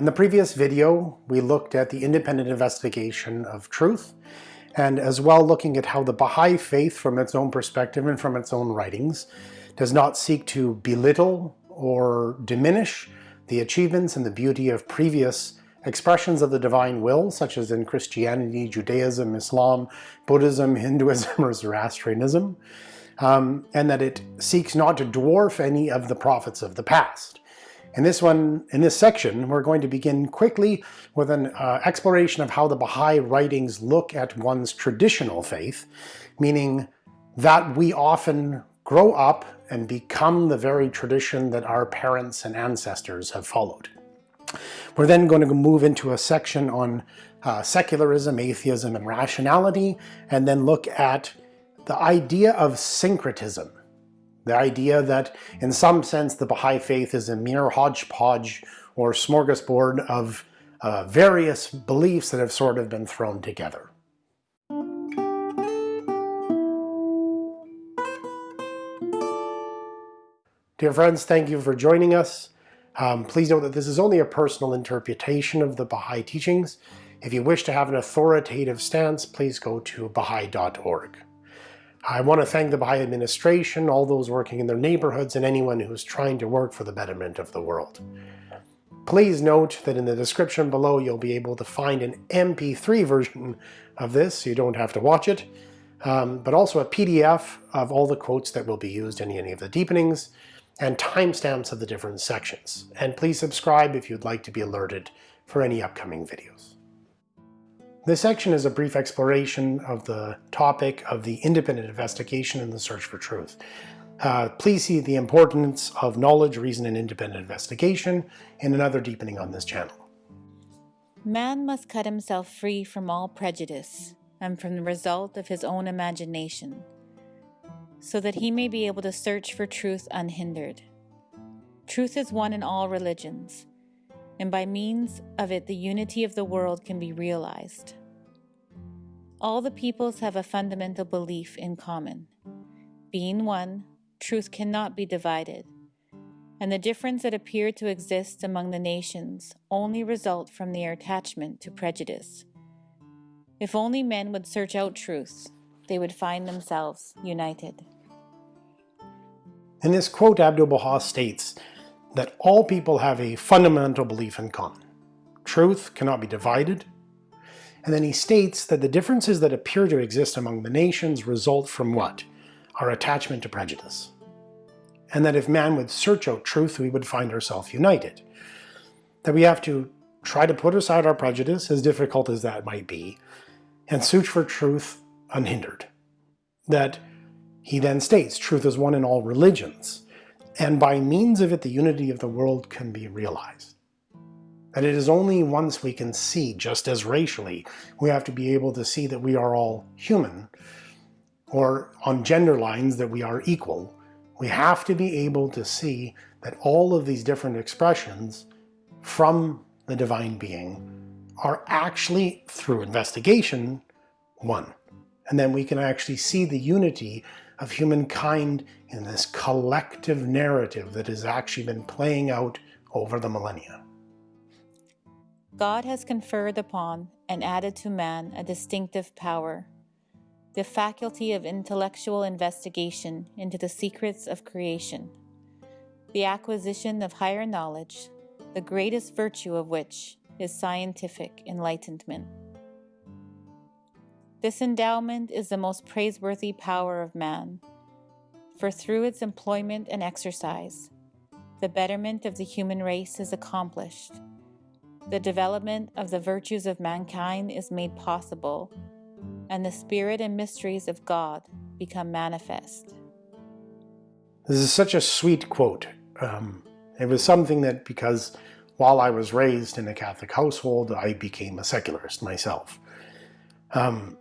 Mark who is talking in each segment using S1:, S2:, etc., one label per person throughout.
S1: In the previous video, we looked at the independent investigation of truth, and as well looking at how the Baha'i faith from its own perspective and from its own writings does not seek to belittle or diminish the achievements and the beauty of previous expressions of the divine will, such as in Christianity, Judaism, Islam, Buddhism, Hinduism, or Zoroastrianism, um, and that it seeks not to dwarf any of the prophets of the past. In this one, in this section, we're going to begin quickly with an uh, exploration of how the Baha'i writings look at one's traditional faith, meaning that we often grow up and become the very tradition that our parents and ancestors have followed. We're then going to move into a section on uh, secularism, atheism, and rationality, and then look at the idea of syncretism, the idea that in some sense the Baha'i faith is a mere hodgepodge or smorgasbord of uh, various beliefs that have sort of been thrown together. Dear friends, thank you for joining us. Um, please note that this is only a personal interpretation of the Baha'i teachings. If you wish to have an authoritative stance, please go to baha'i.org. I want to thank the Baha'i administration, all those working in their neighborhoods, and anyone who is trying to work for the betterment of the world. Please note that in the description below you'll be able to find an MP3 version of this, so you don't have to watch it, um, but also a PDF of all the quotes that will be used in any of the deepenings, and timestamps of the different sections. And please subscribe if you'd like to be alerted for any upcoming videos. This section is a brief exploration of the topic of the independent investigation and the search for truth. Uh, please see the importance of knowledge, reason, and independent investigation in another deepening on this channel.
S2: Man must cut himself free from all prejudice and from the result of his own imagination, so that he may be able to search for truth unhindered. Truth is one in all religions, and by means of it the unity of the world can be realized. All the peoples have a fundamental belief in common. Being one, truth cannot be divided, and the difference that appear to exist among the nations only result from their attachment to prejudice. If only men would search out truth, they would find themselves united.
S1: In this quote, Abdu'l-Baha states that all people have a fundamental belief in common. Truth cannot be divided. And then he states that the differences that appear to exist among the nations result from what? Our attachment to prejudice. And that if man would search out truth, we would find ourselves united. That we have to try to put aside our prejudice, as difficult as that might be, and search for truth unhindered. That he then states, truth is one in all religions, and by means of it the unity of the world can be realized. That it is only once we can see, just as racially, we have to be able to see that we are all human, or on gender lines that we are equal, we have to be able to see that all of these different expressions from the divine being are actually, through investigation, one. And then we can actually see the unity of humankind in this collective narrative that has actually been playing out over the millennia.
S2: God has conferred upon and added to man a distinctive power, the faculty of intellectual investigation into the secrets of creation, the acquisition of higher knowledge, the greatest virtue of which is scientific enlightenment. This endowment is the most praiseworthy power of man, for through its employment and exercise, the betterment of the human race is accomplished. The development of the virtues of mankind is made possible, and the spirit and mysteries of God become manifest.
S1: This is such a sweet quote. Um, it was something that because while I was raised in a Catholic household, I became a secularist myself. Um,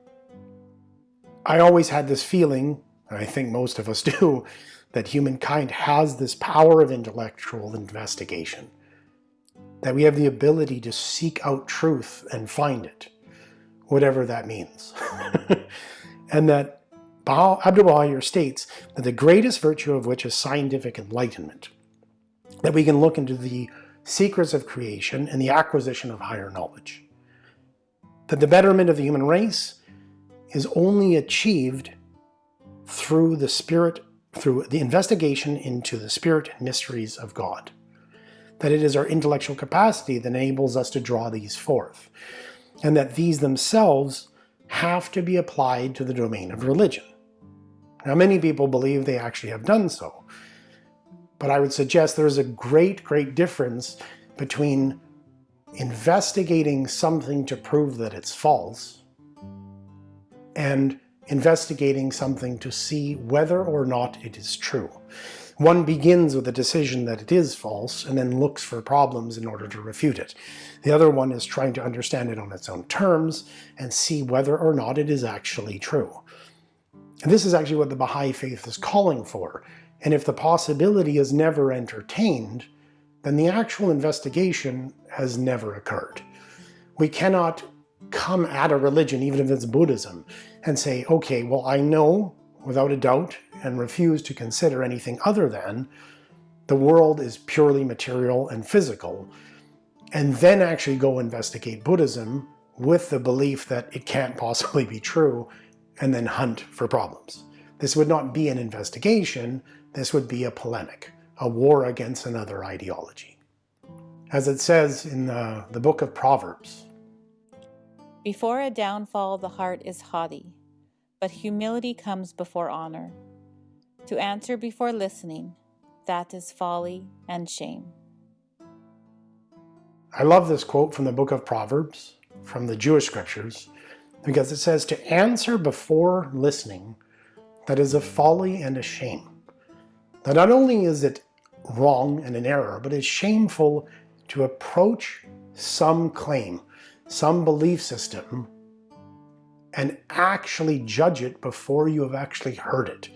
S1: I always had this feeling, and I think most of us do, that humankind has this power of intellectual investigation, that we have the ability to seek out truth and find it, whatever that means. and that Abdu'l-Baha states that the greatest virtue of which is scientific enlightenment, that we can look into the secrets of creation, and the acquisition of higher knowledge. That the betterment of the human race is only achieved through the spirit, through the investigation into the spirit mysteries of God. That it is our intellectual capacity that enables us to draw these forth, and that these themselves have to be applied to the domain of religion. Now many people believe they actually have done so, but I would suggest there's a great, great difference between investigating something to prove that it's false and investigating something to see whether or not it is true. One begins with a decision that it is false and then looks for problems in order to refute it. The other one is trying to understand it on its own terms and see whether or not it is actually true. And this is actually what the Baha'i faith is calling for. And if the possibility is never entertained, then the actual investigation has never occurred. We cannot come at a religion, even if it's Buddhism, and say, okay, well, I know without a doubt and refuse to consider anything other than the world is purely material and physical, and then actually go investigate Buddhism with the belief that it can't possibly be true, and then hunt for problems. This would not be an investigation, this would be a polemic, a war against another ideology. As it says in the, the book of Proverbs,
S2: Before a downfall the heart is haughty, but humility comes before honor. To answer before listening, that is folly and shame.
S1: I love this quote from the book of Proverbs, from the Jewish scriptures, because it says to answer before listening, that is a folly and a shame. That not only is it wrong and an error, but it's shameful to approach some claim, some belief system and actually judge it before you have actually heard it,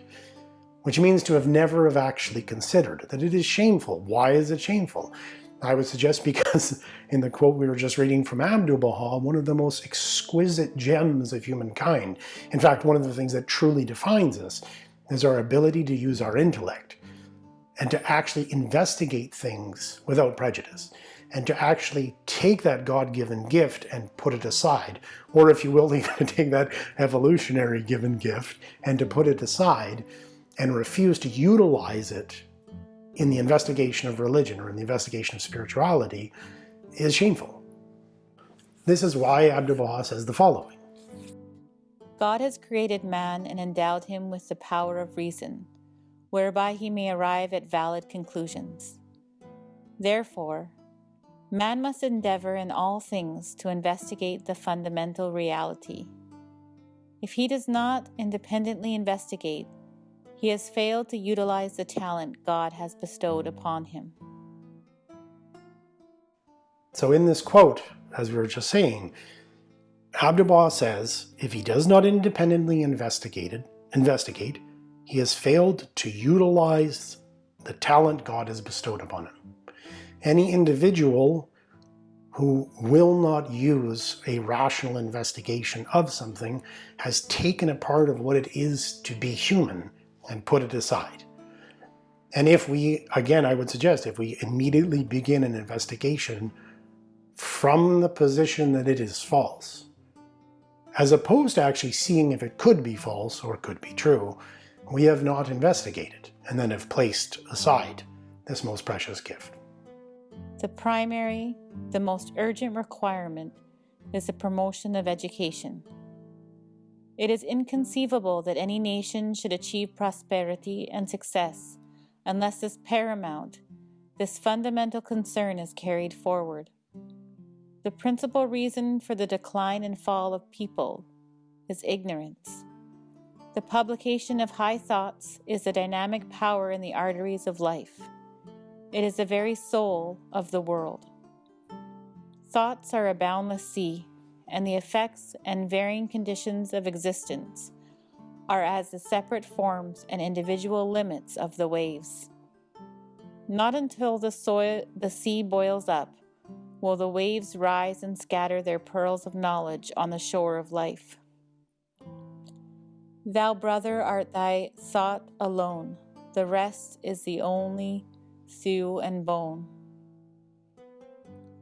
S1: which means to have never have actually considered that it is shameful. Why is it shameful? I would suggest because in the quote we were just reading from Abdu'l-Baha, one of the most exquisite gems of humankind, in fact, one of the things that truly defines us, is our ability to use our intellect and to actually investigate things without prejudice and to actually take that God-given gift and put it aside, or if you will, even to take that evolutionary given gift and to put it aside and refuse to utilize it in the investigation of religion or in the investigation of spirituality is shameful. This is why Abdu'l-Baha says the following.
S2: God has created man and endowed him with the power of reason, whereby he may arrive at valid conclusions. Therefore, Man must endeavor in all things to investigate the fundamental reality. If he does not independently investigate, he has failed to utilize the talent God has bestowed upon him.
S1: So in this quote, as we were just saying, Abdu'l-Baha says, if he does not independently investigate, investigate, he has failed to utilize the talent God has bestowed upon him any individual who will not use a rational investigation of something has taken a part of what it is to be human and put it aside. And if we, again, I would suggest, if we immediately begin an investigation from the position that it is false, as opposed to actually seeing if it could be false or could be true, we have not investigated and then have placed aside this most precious gift.
S2: The primary, the most urgent requirement is the promotion of education. It is inconceivable that any nation should achieve prosperity and success unless this paramount, this fundamental concern is carried forward. The principal reason for the decline and fall of people is ignorance. The publication of high thoughts is the dynamic power in the arteries of life. It is the very soul of the world. Thoughts are a boundless sea, and the effects and varying conditions of existence are as the separate forms and individual limits of the waves. Not until the, soil, the sea boils up will the waves rise and scatter their pearls of knowledge on the shore of life. Thou, brother, art thy thought alone, the rest is the only thew and bone.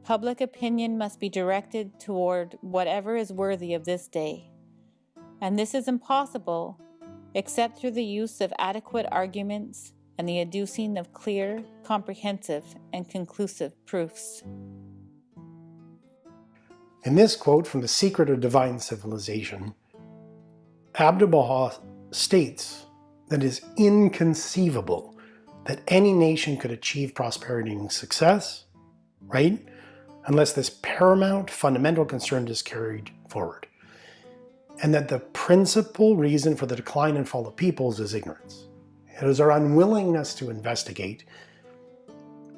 S2: Public opinion must be directed toward whatever is worthy of this day. And this is impossible except through the use of adequate arguments and the adducing of clear, comprehensive, and conclusive proofs.
S1: In this quote from The Secret of Divine Civilization, Abdu'l-Baha states that it is inconceivable that any nation could achieve prosperity and success, right, unless this paramount fundamental concern is carried forward. And that the principal reason for the decline and fall of peoples is ignorance. It is our unwillingness to investigate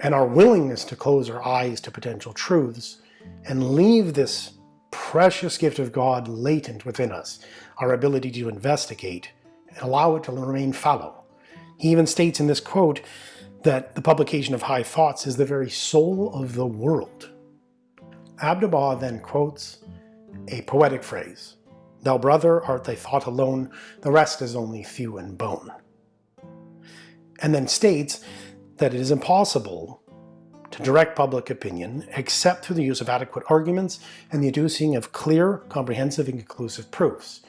S1: and our willingness to close our eyes to potential truths and leave this precious gift of God latent within us, our ability to investigate and allow it to remain fallow. He even states in this quote that the publication of high thoughts is the very soul of the world. Abdu'l-Baha then quotes a poetic phrase, Thou brother art thy thought alone, the rest is only thew and bone. And then states that it is impossible to direct public opinion except through the use of adequate arguments and the adducing of clear, comprehensive, and conclusive proofs.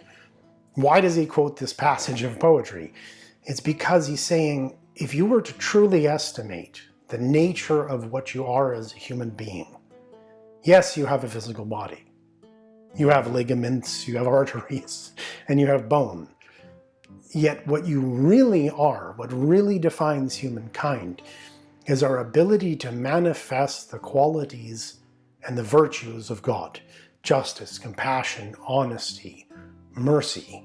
S1: Why does he quote this passage of poetry? It's because he's saying, if you were to truly estimate the nature of what you are as a human being, yes, you have a physical body. You have ligaments, you have arteries, and you have bone. Yet what you really are, what really defines humankind, is our ability to manifest the qualities and the virtues of God. Justice, compassion, honesty, mercy.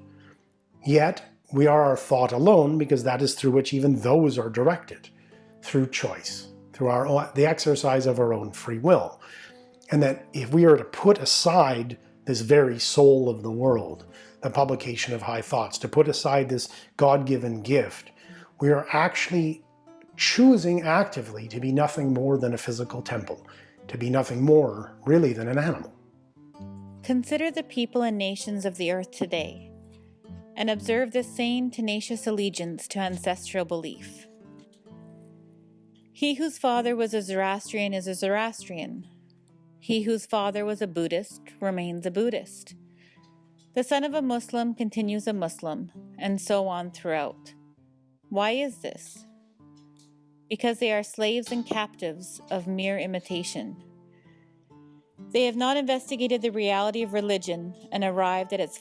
S1: Yet, we are our thought alone because that is through which even those are directed, through choice, through our the exercise of our own free will. And that if we are to put aside this very soul of the world, the publication of high thoughts, to put aside this God-given gift, we are actually choosing actively to be nothing more than a physical temple, to be nothing more, really, than an animal.
S2: Consider the people and nations of the earth today, and observe the same tenacious allegiance to ancestral belief. He whose father was a Zoroastrian is a Zoroastrian. He whose father was a Buddhist remains a Buddhist. The son of a Muslim continues a Muslim, and so on throughout. Why is this? because they are slaves and captives of mere imitation. They have not investigated the reality of religion and arrived at its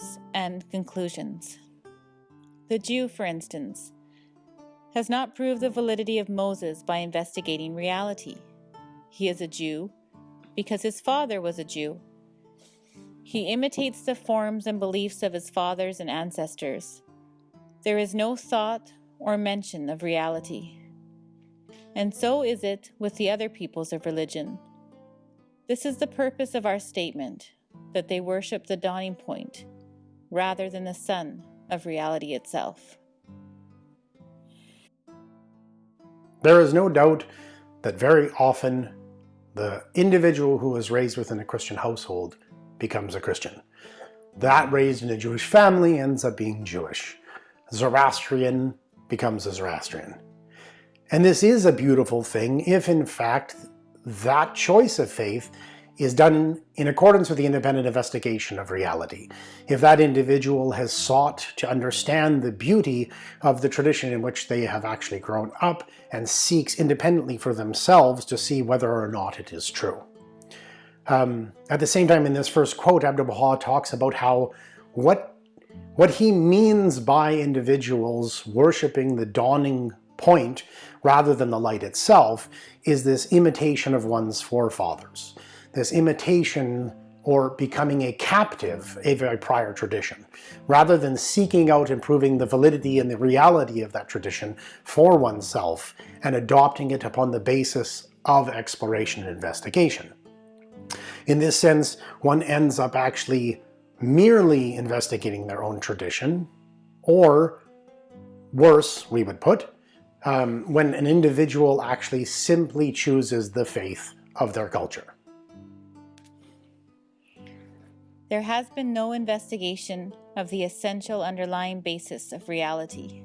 S2: fundamentals and conclusions. The Jew, for instance, has not proved the validity of Moses by investigating reality. He is a Jew because his father was a Jew. He imitates the forms and beliefs of his fathers and ancestors. There is no thought or mention of reality. And so is it with the other peoples of religion. This is the purpose of our statement that they worship the dawning point rather than the sun of reality itself.
S1: There is no doubt that very often the individual who is raised within a Christian household becomes a Christian. That raised in a Jewish family ends up being Jewish. Zoroastrian becomes a Zoroastrian. And this is a beautiful thing if in fact that choice of faith is done in accordance with the independent investigation of reality. If that individual has sought to understand the beauty of the tradition in which they have actually grown up and seeks independently for themselves to see whether or not it is true. Um, at the same time, in this first quote, Abdu'l-Baha talks about how what what he means by individuals worshiping the dawning point rather than the light itself is this imitation of one's forefathers, this imitation or becoming a captive of a prior tradition, rather than seeking out improving the validity and the reality of that tradition for oneself and adopting it upon the basis of exploration and investigation. In this sense, one ends up actually merely investigating their own tradition, or worse, we would put, um, when an individual actually simply chooses the faith of their culture.
S2: There has been no investigation of the essential underlying basis of reality.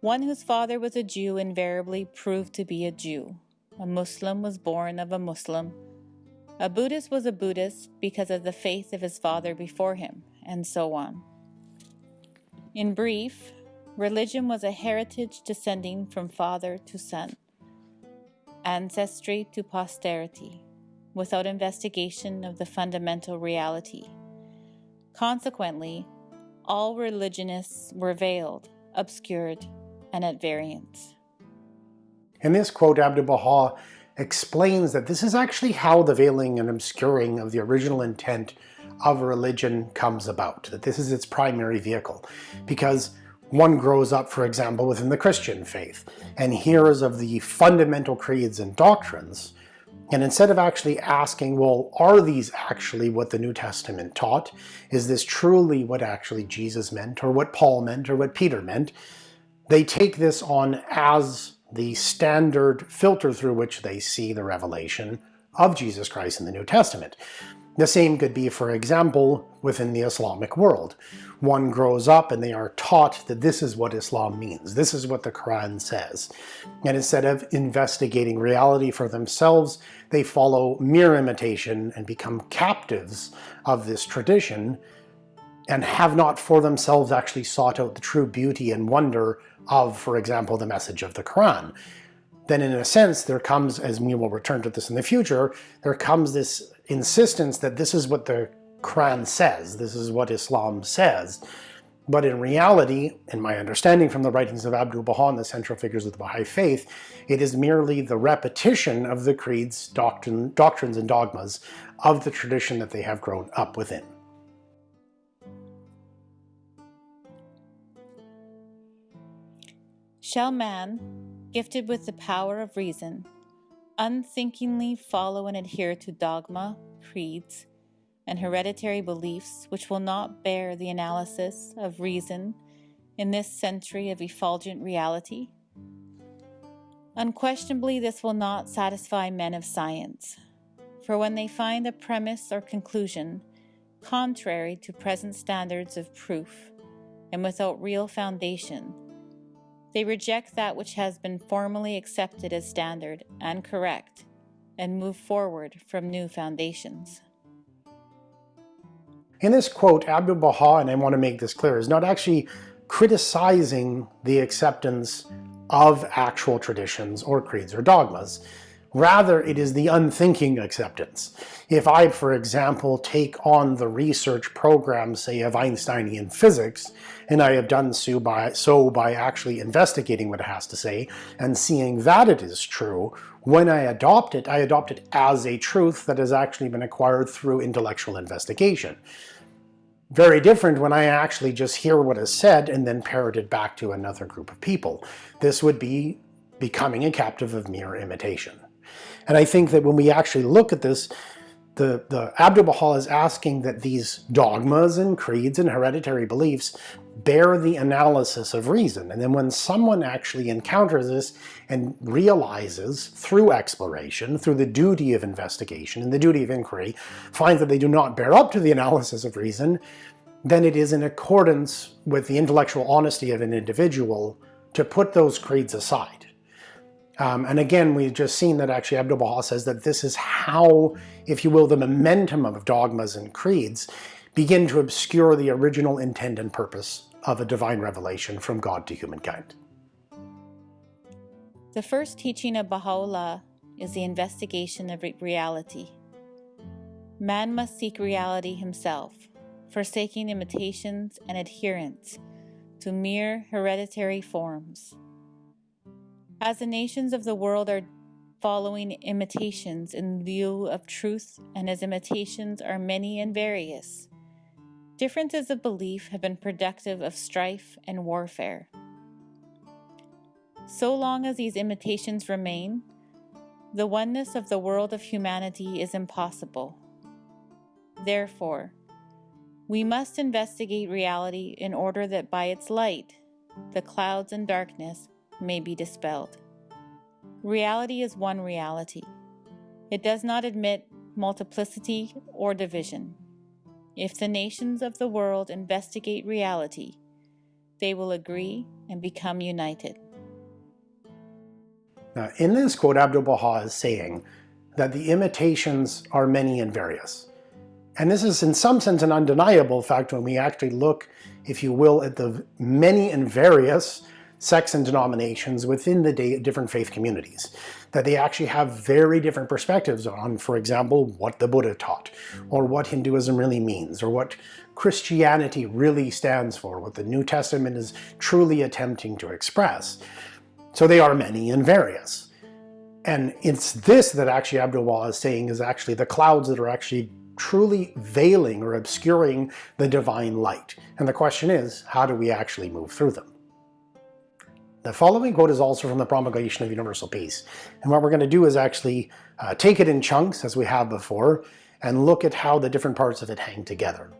S2: One whose father was a Jew invariably proved to be a Jew, a Muslim was born of a Muslim, a Buddhist was a Buddhist because of the faith of his father before him, and so on. In brief, religion was a heritage descending from father to son, ancestry to posterity, without investigation of the fundamental reality. Consequently, all religionists were veiled, obscured, and at variance.
S1: In this quote, Abdu'l Baha explains that this is actually how the veiling and obscuring of the original intent of religion comes about, that this is its primary vehicle. Because one grows up, for example, within the Christian faith and hears of the fundamental creeds and doctrines, and instead of actually asking, well, are these actually what the New Testament taught? Is this truly what actually Jesus meant, or what Paul meant, or what Peter meant? They take this on as the standard filter through which they see the revelation of Jesus Christ in the New Testament. The same could be, for example, within the Islamic world. One grows up and they are taught that this is what Islam means, this is what the Quran says. And instead of investigating reality for themselves, they follow mere imitation and become captives of this tradition and have not for themselves actually sought out the true beauty and wonder of, for example, the message of the Quran. Then in a sense, there comes, as we will return to this in the future, there comes this insistence that this is what the Quran says, this is what Islam says. But in reality, in my understanding from the writings of Abdu'l Baha and the central figures of the Baha'i faith, it is merely the repetition of the creeds, doctrine, doctrines, and dogmas of the tradition that they have grown up within.
S2: Shall man, gifted with the power of reason, unthinkingly follow and adhere to dogma, creeds, and hereditary beliefs which will not bear the analysis of reason in this century of effulgent reality? Unquestionably, this will not satisfy men of science, for when they find a premise or conclusion contrary to present standards of proof and without real foundation, they reject that which has been formally accepted as standard and correct and move forward from new foundations.
S1: In this quote, Abdu'l Baha, and I want to make this clear, is not actually criticizing the acceptance of actual traditions or creeds or dogmas. Rather, it is the unthinking acceptance. If I, for example, take on the research program, say, of Einsteinian physics, and I have done so by, so by actually investigating what it has to say and seeing that it is true, when I adopt it, I adopt it as a truth that has actually been acquired through intellectual investigation. Very different when I actually just hear what is said and then parrot it back to another group of people. This would be becoming a captive of mere imitation. And I think that when we actually look at this, the, the Abdu'l Baha is asking that these dogmas and creeds and hereditary beliefs bear the analysis of reason. And then when someone actually encounters this and realizes through exploration, through the duty of investigation and the duty of inquiry, finds that they do not bear up to the analysis of reason, then it is in accordance with the intellectual honesty of an individual to put those creeds aside. Um, and again, we've just seen that actually Abdu'l Baha says that this is how, if you will, the momentum of dogmas and creeds begin to obscure the original intent and purpose of a divine revelation from God to humankind.
S2: The first teaching of Baha'u'llah is the investigation of reality. Man must seek reality himself, forsaking imitations and adherence to mere hereditary forms. As the nations of the world are following imitations in lieu of truth, and as imitations are many and various, differences of belief have been productive of strife and warfare. So long as these imitations remain, the oneness of the world of humanity is impossible. Therefore, we must investigate reality in order that by its light, the clouds and darkness may be dispelled. Reality is one reality. It does not admit multiplicity or division. If the nations of the world investigate reality, they will agree and become united.
S1: Now, in this quote, Abdu'l-Baha is saying that the imitations are many and various. And this is in some sense an undeniable fact when we actually look, if you will, at the many and various sects and denominations within the different faith communities. That they actually have very different perspectives on, for example, what the Buddha taught, or what Hinduism really means, or what Christianity really stands for, what the New Testament is truly attempting to express. So they are many and various. And it's this that actually Abdu'l-Baha is saying is actually the clouds that are actually truly veiling or obscuring the divine light. And the question is, how do we actually move through them? The following quote is also from the Promulgation of Universal Peace. And what we're going to do is actually uh, take it in chunks, as we have before, and look at how the different parts of it hang together.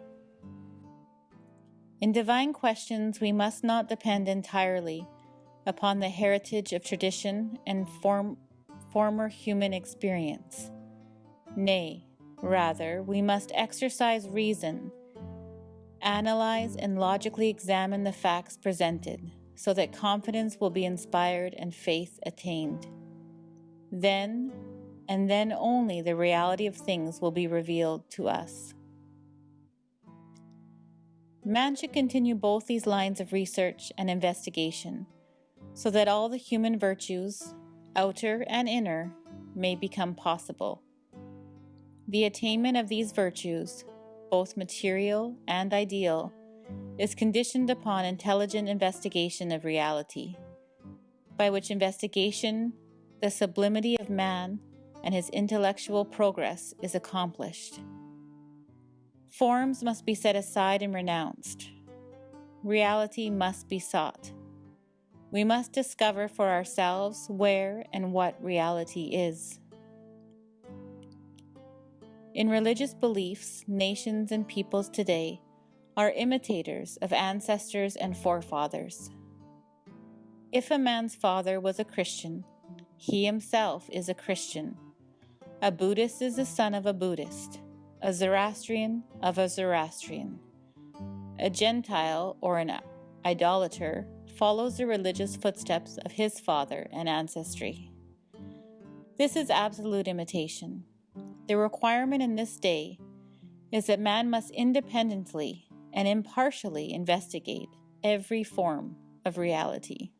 S2: In divine questions, we must not depend entirely upon the heritage of tradition and form, former human experience. Nay, rather, we must exercise reason, analyze and logically examine the facts presented, so that confidence will be inspired and faith attained. Then, and then only, the reality of things will be revealed to us. Man should continue both these lines of research and investigation so that all the human virtues, outer and inner, may become possible. The attainment of these virtues, both material and ideal, is conditioned upon intelligent investigation of reality, by which investigation the sublimity of man and his intellectual progress is accomplished. Forms must be set aside and renounced. Reality must be sought. We must discover for ourselves where and what reality is. In religious beliefs, nations and peoples today are imitators of ancestors and forefathers. If a man's father was a Christian, he himself is a Christian. A Buddhist is the son of a Buddhist, a Zoroastrian of a Zoroastrian. A Gentile or an idolater follows the religious footsteps of his father and ancestry. This is absolute imitation. The requirement in this day is that man must independently and impartially investigate every form of reality.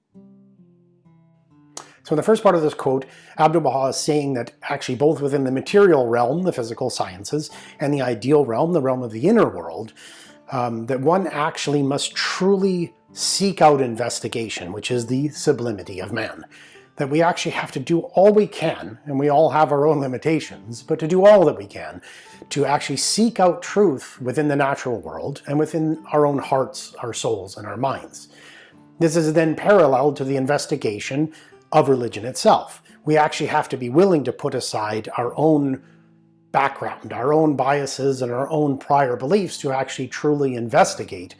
S1: So in the first part of this quote, Abdu'l-Baha is saying that actually both within the material realm, the physical sciences, and the ideal realm, the realm of the inner world, um, that one actually must truly seek out investigation, which is the sublimity of man. That we actually have to do all we can, and we all have our own limitations, but to do all that we can to actually seek out truth within the natural world and within our own hearts, our souls, and our minds. This is then parallel to the investigation of religion itself. We actually have to be willing to put aside our own background, our own biases, and our own prior beliefs to actually truly investigate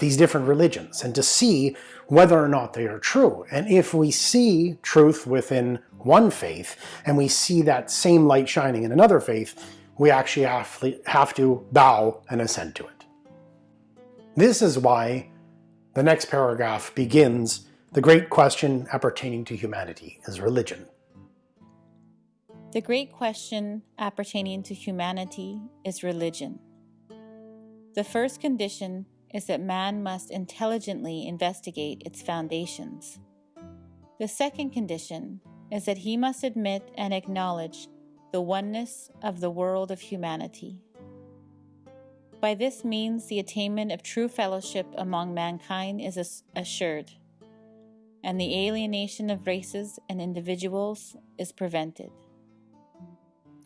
S1: these different religions and to see whether or not they are true. And if we see truth within one faith and we see that same light shining in another faith, we actually have to bow and assent to it. This is why the next paragraph begins, the great question appertaining to humanity is religion.
S2: The great question appertaining to humanity is religion. The first condition is that man must intelligently investigate its foundations. The second condition is that he must admit and acknowledge the oneness of the world of humanity. By this means, the attainment of true fellowship among mankind is assured, and the alienation of races and individuals is prevented.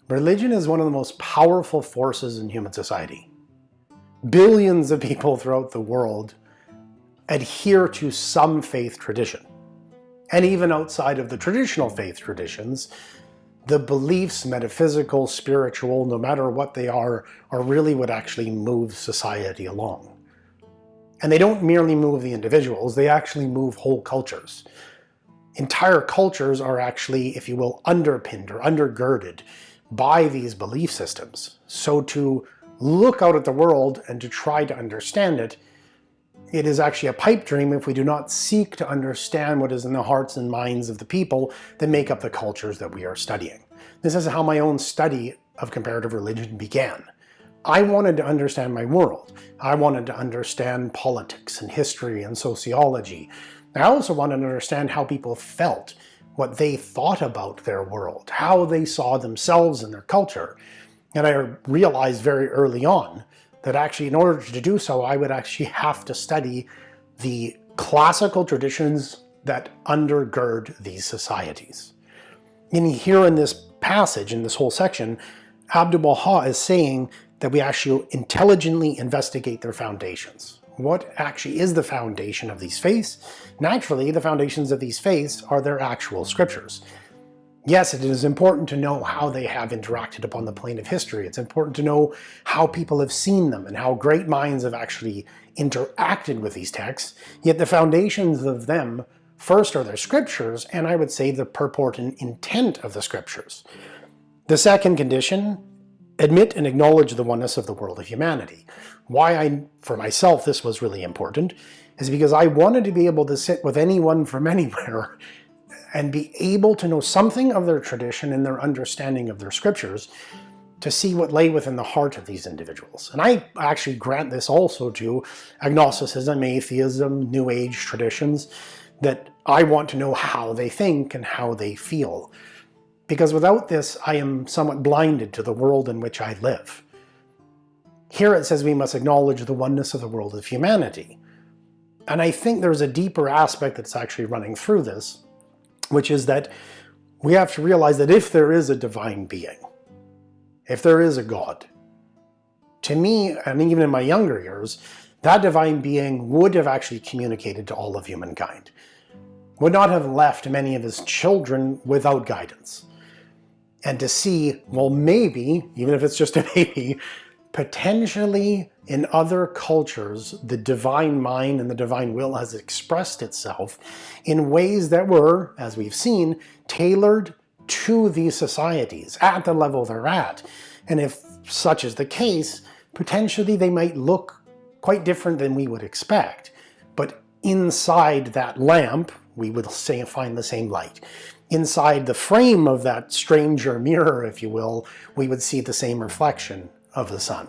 S1: Religion is one of the most powerful forces in human society billions of people throughout the world adhere to some faith tradition. And even outside of the traditional faith traditions, the beliefs, metaphysical, spiritual, no matter what they are, are really what actually moves society along. And they don't merely move the individuals, they actually move whole cultures. Entire cultures are actually, if you will, underpinned or undergirded by these belief systems. So to look out at the world and to try to understand it it is actually a pipe dream if we do not seek to understand what is in the hearts and minds of the people that make up the cultures that we are studying. This is how my own study of comparative religion began. I wanted to understand my world. I wanted to understand politics and history and sociology. I also wanted to understand how people felt, what they thought about their world, how they saw themselves and their culture. And I realized very early on that actually in order to do so, I would actually have to study the classical traditions that undergird these societies. And here in this passage, in this whole section, Abdu'l-Baha is saying that we actually intelligently investigate their foundations. What actually is the foundation of these faiths? Naturally, the foundations of these faiths are their actual scriptures. Yes, it is important to know how they have interacted upon the plane of history. It's important to know how people have seen them and how great minds have actually interacted with these texts. Yet the foundations of them first are their scriptures, and I would say the purport and intent of the scriptures. The second condition, admit and acknowledge the oneness of the world of humanity. Why I, for myself, this was really important is because I wanted to be able to sit with anyone from anywhere and be able to know something of their tradition and their understanding of their scriptures to see what lay within the heart of these individuals. And I actually grant this also to agnosticism, atheism, New Age traditions, that I want to know how they think and how they feel. Because without this, I am somewhat blinded to the world in which I live. Here it says we must acknowledge the oneness of the world of humanity. And I think there's a deeper aspect that's actually running through this, which is that we have to realize that if there is a divine being, if there is a God, to me, and even in my younger years, that divine being would have actually communicated to all of humankind, would not have left many of his children without guidance. And to see, well, maybe, even if it's just a maybe, potentially in other cultures, the divine mind and the divine will has expressed itself in ways that were, as we've seen, tailored to these societies at the level they're at. And if such is the case, potentially they might look quite different than we would expect. But inside that lamp, we would say, find the same light. Inside the frame of that stranger mirror, if you will, we would see the same reflection of the sun.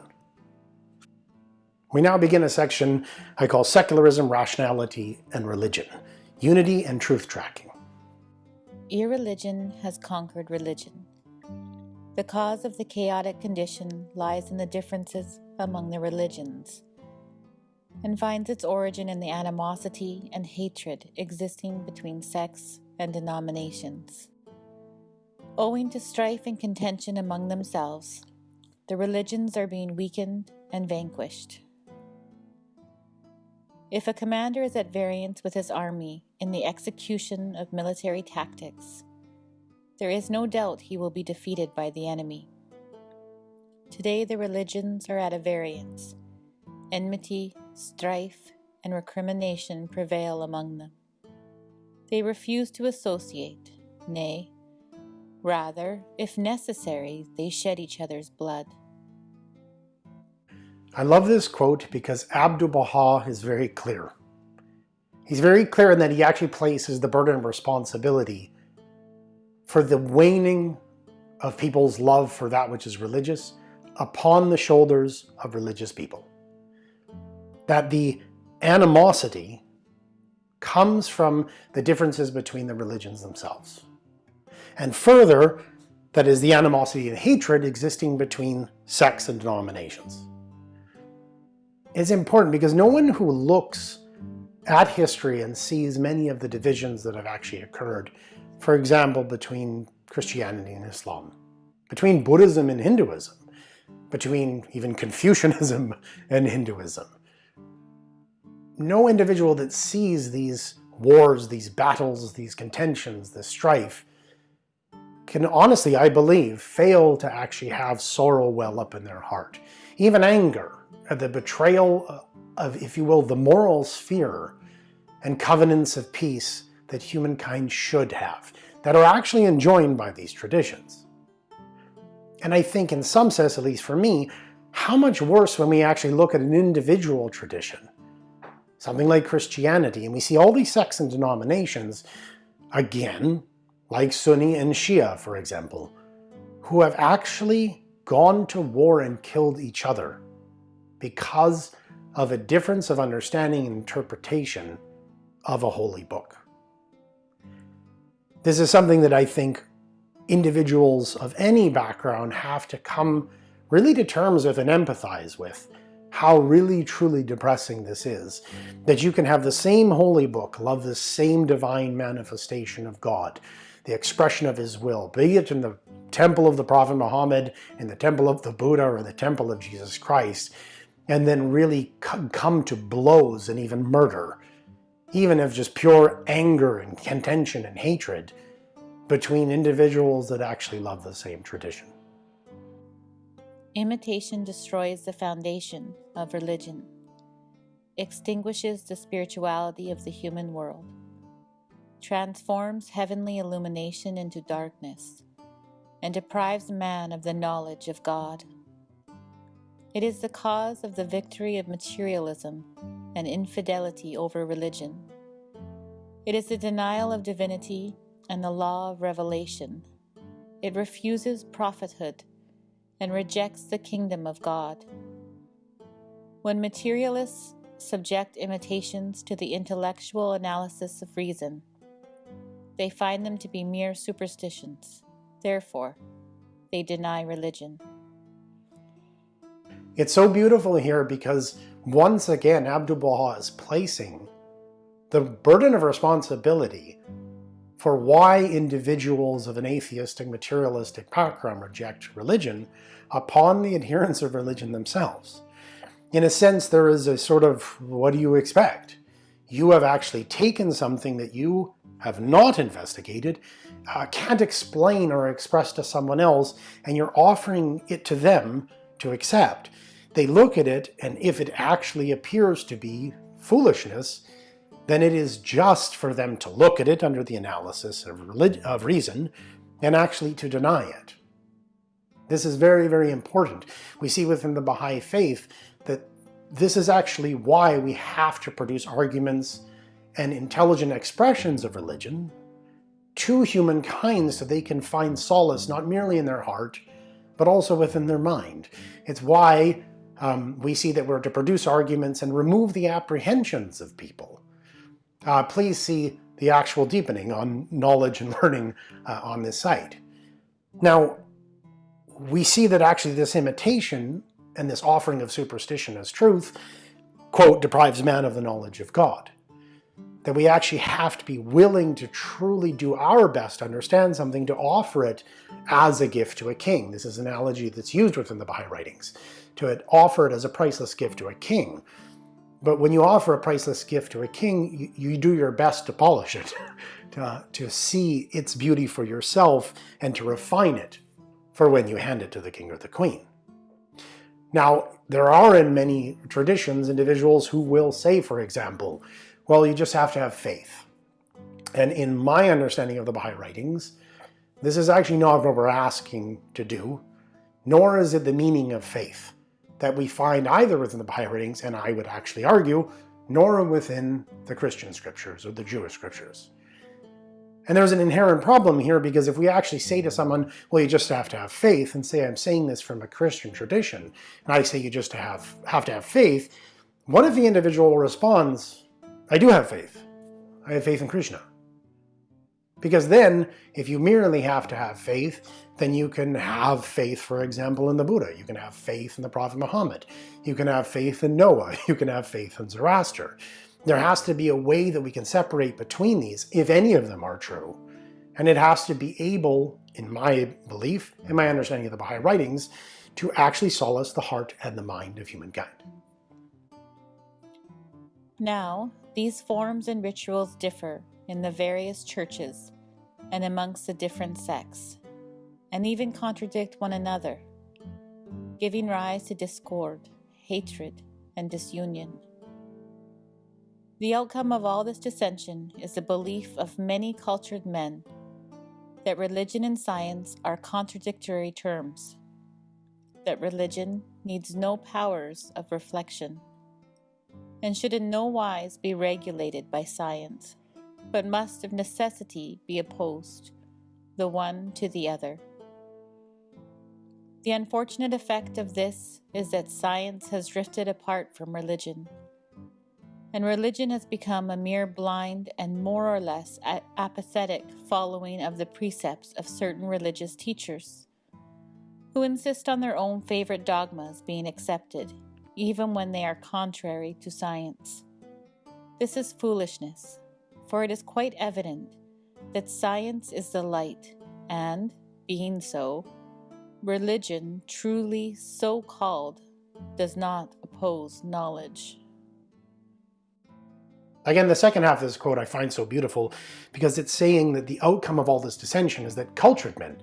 S1: We now begin a section I call Secularism, Rationality, and Religion, Unity and Truth Tracking.
S2: Irreligion has conquered religion. The cause of the chaotic condition lies in the differences among the religions and finds its origin in the animosity and hatred existing between sects and denominations. Owing to strife and contention among themselves, the religions are being weakened and vanquished. If a commander is at variance with his army in the execution of military tactics, there is no doubt he will be defeated by the enemy. Today, the religions are at a variance. Enmity, strife, and recrimination prevail among them. They refuse to associate, nay, rather, if necessary, they shed each other's blood.
S1: I love this quote because Abdu'l-Baha is very clear. He's very clear in that he actually places the burden of responsibility for the waning of people's love for that which is religious upon the shoulders of religious people. That the animosity comes from the differences between the religions themselves. And further, that is the animosity and hatred existing between sects and denominations is important because no one who looks at history and sees many of the divisions that have actually occurred, for example, between Christianity and Islam, between Buddhism and Hinduism, between even Confucianism and Hinduism. No individual that sees these wars, these battles, these contentions, this strife, can honestly, I believe, fail to actually have sorrow well up in their heart. Even anger, Uh, the betrayal uh, of, if you will, the moral sphere and covenants of peace that humankind should have, that are actually enjoined by these traditions. And I think in some sense, at least for me, how much worse when we actually look at an individual tradition something like Christianity, and we see all these sects and denominations, again, like Sunni and Shia, for example, who have actually gone to war and killed each other because of a difference of understanding and interpretation of a holy book. This is something that I think individuals of any background have to come really to terms with and empathize with how really truly depressing this is. That you can have the same holy book, love the same divine manifestation of God, the expression of his will, be it in the temple of the Prophet Muhammad, in the temple of the Buddha, or the temple of Jesus Christ, and then really come to blows and even murder, even of just pure anger and contention and hatred between individuals that actually love the same tradition.
S2: Imitation destroys the foundation of religion, extinguishes the spirituality of the human world, transforms heavenly illumination into darkness, and deprives man of the knowledge of God. It is the cause of the victory of materialism and infidelity over religion. It is the denial of divinity and the law of revelation. It refuses prophethood and rejects the kingdom of God. When materialists subject imitations to the intellectual analysis of reason, they find them to be mere superstitions. Therefore, they deny religion.
S1: It's so beautiful here because once again Abdu'l-Baha is placing the burden of responsibility for why individuals of an atheistic, materialistic background reject religion upon the adherents of religion themselves. In a sense, there is a sort of, what do you expect? You have actually taken something that you have not investigated, uh, can't explain or express to someone else, and you're offering it to them to accept. They look at it, and if it actually appears to be foolishness, then it is just for them to look at it under the analysis of, religion of reason and actually to deny it. This is very, very important. We see within the Baha'i faith that this is actually why we have to produce arguments and intelligent expressions of religion to humankind so they can find solace not merely in their heart, but also within their mind. It's why um, we see that we're to produce arguments and remove the apprehensions of people uh, please see the actual deepening on knowledge and learning uh, on this site. Now, we see that actually this imitation and this offering of superstition as truth, quote, deprives man of the knowledge of God. That we actually have to be willing to truly do our best to understand something to offer it as a gift to a king. This is an analogy that's used within the Baha'i writings, to it offer it as a priceless gift to a king. But when you offer a priceless gift to a king, you, you do your best to polish it, to, to see its beauty for yourself and to refine it for when you hand it to the king or the queen. Now, there are in many traditions individuals who will say, for example, well, you just have to have faith. And in my understanding of the Baha'i writings, this is actually not what we're asking to do, nor is it the meaning of faith that we find either within the Baha'i writings, and I would actually argue, nor within the Christian scriptures or the Jewish scriptures. And there's an inherent problem here because if we actually say to someone, well, you just have to have faith, and say I'm saying this from a Christian tradition, and I say you just have, have to have faith, what if the individual responds, I do have faith. I have faith in Krishna. Because then, if you merely have to have faith, then you can have faith, for example, in the Buddha. You can have faith in the Prophet Muhammad. You can have faith in Noah. You can have faith in Zoroaster. There has to be a way that we can separate between these, if any of them are true. And it has to be able, in my belief, in my understanding of the Baha'i writings, to actually solace the heart and the mind of humankind.
S2: Now, these forms and rituals differ in the various churches and amongst the different sects, and even contradict one another, giving rise to discord, hatred, and disunion. The outcome of all this dissension is the belief of many cultured men that religion and science are contradictory terms, that religion needs no powers of reflection, and should in no wise be regulated by science, but must of necessity be opposed, the one to the other. The unfortunate effect of this is that science has drifted apart from religion, and religion has become a mere blind and more or less apathetic following of the precepts of certain religious teachers, who insist on their own favorite dogmas being accepted, even when they are contrary to science. This is foolishness, for it is quite evident that science is the light, and, being so, Religion, truly so called, does not oppose knowledge.
S1: Again, the second half of this quote I find so beautiful because it's saying that the outcome of all this dissension is that cultured men,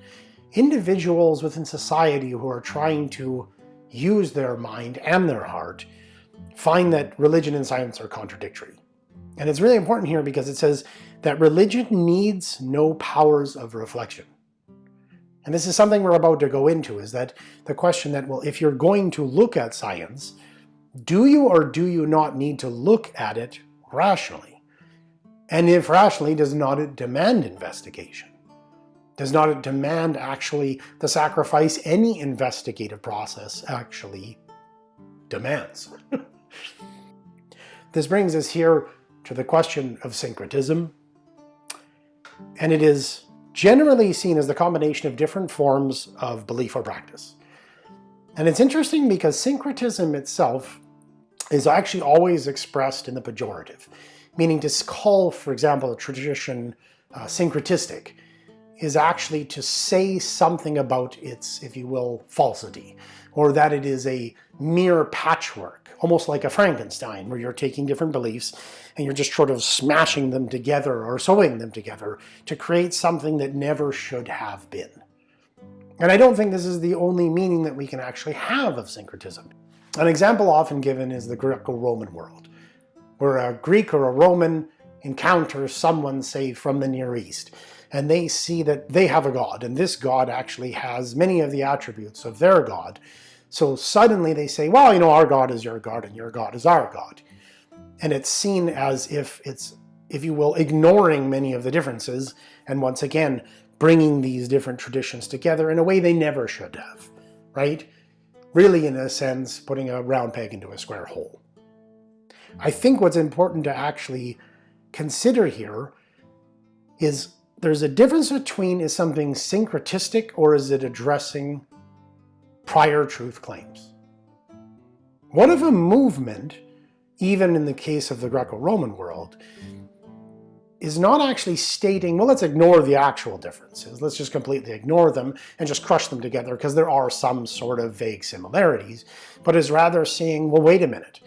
S1: individuals within society who are trying to use their mind and their heart, find that religion and science are contradictory. And it's really important here because it says that religion needs no powers of reflection. And this is something we're about to go into, is that the question that, well, if you're going to look at science, do you or do you not need to look at it rationally? And if rationally, does not it demand investigation? Does not it demand actually the sacrifice any investigative process actually demands? this brings us here to the question of syncretism. And it is generally seen as the combination of different forms of belief or practice. And it's interesting because syncretism itself is actually always expressed in the pejorative, meaning to call, for example, a tradition uh, syncretistic is actually to say something about its, if you will, falsity, or that it is a mere patchwork, almost like a Frankenstein, where you're taking different beliefs and you're just sort of smashing them together or sewing them together to create something that never should have been. And I don't think this is the only meaning that we can actually have of syncretism. An example often given is the Greco-Roman world, where a Greek or a Roman encounters someone, say, from the Near East, and they see that they have a god, and this god actually has many of the attributes of their god. So suddenly they say, well, you know, our god is your god, and your god is our god and it's seen as if it's, if you will, ignoring many of the differences, and once again, bringing these different traditions together in a way they never should have, right? Really, in a sense, putting a round peg into a square hole. I think what's important to actually consider here is there's a difference between is something syncretistic or is it addressing prior truth claims. What if a movement even in the case of the Greco-Roman world, is not actually stating, well, let's ignore the actual differences. Let's just completely ignore them and just crush them together because there are some sort of vague similarities, but is rather saying, well, wait a minute.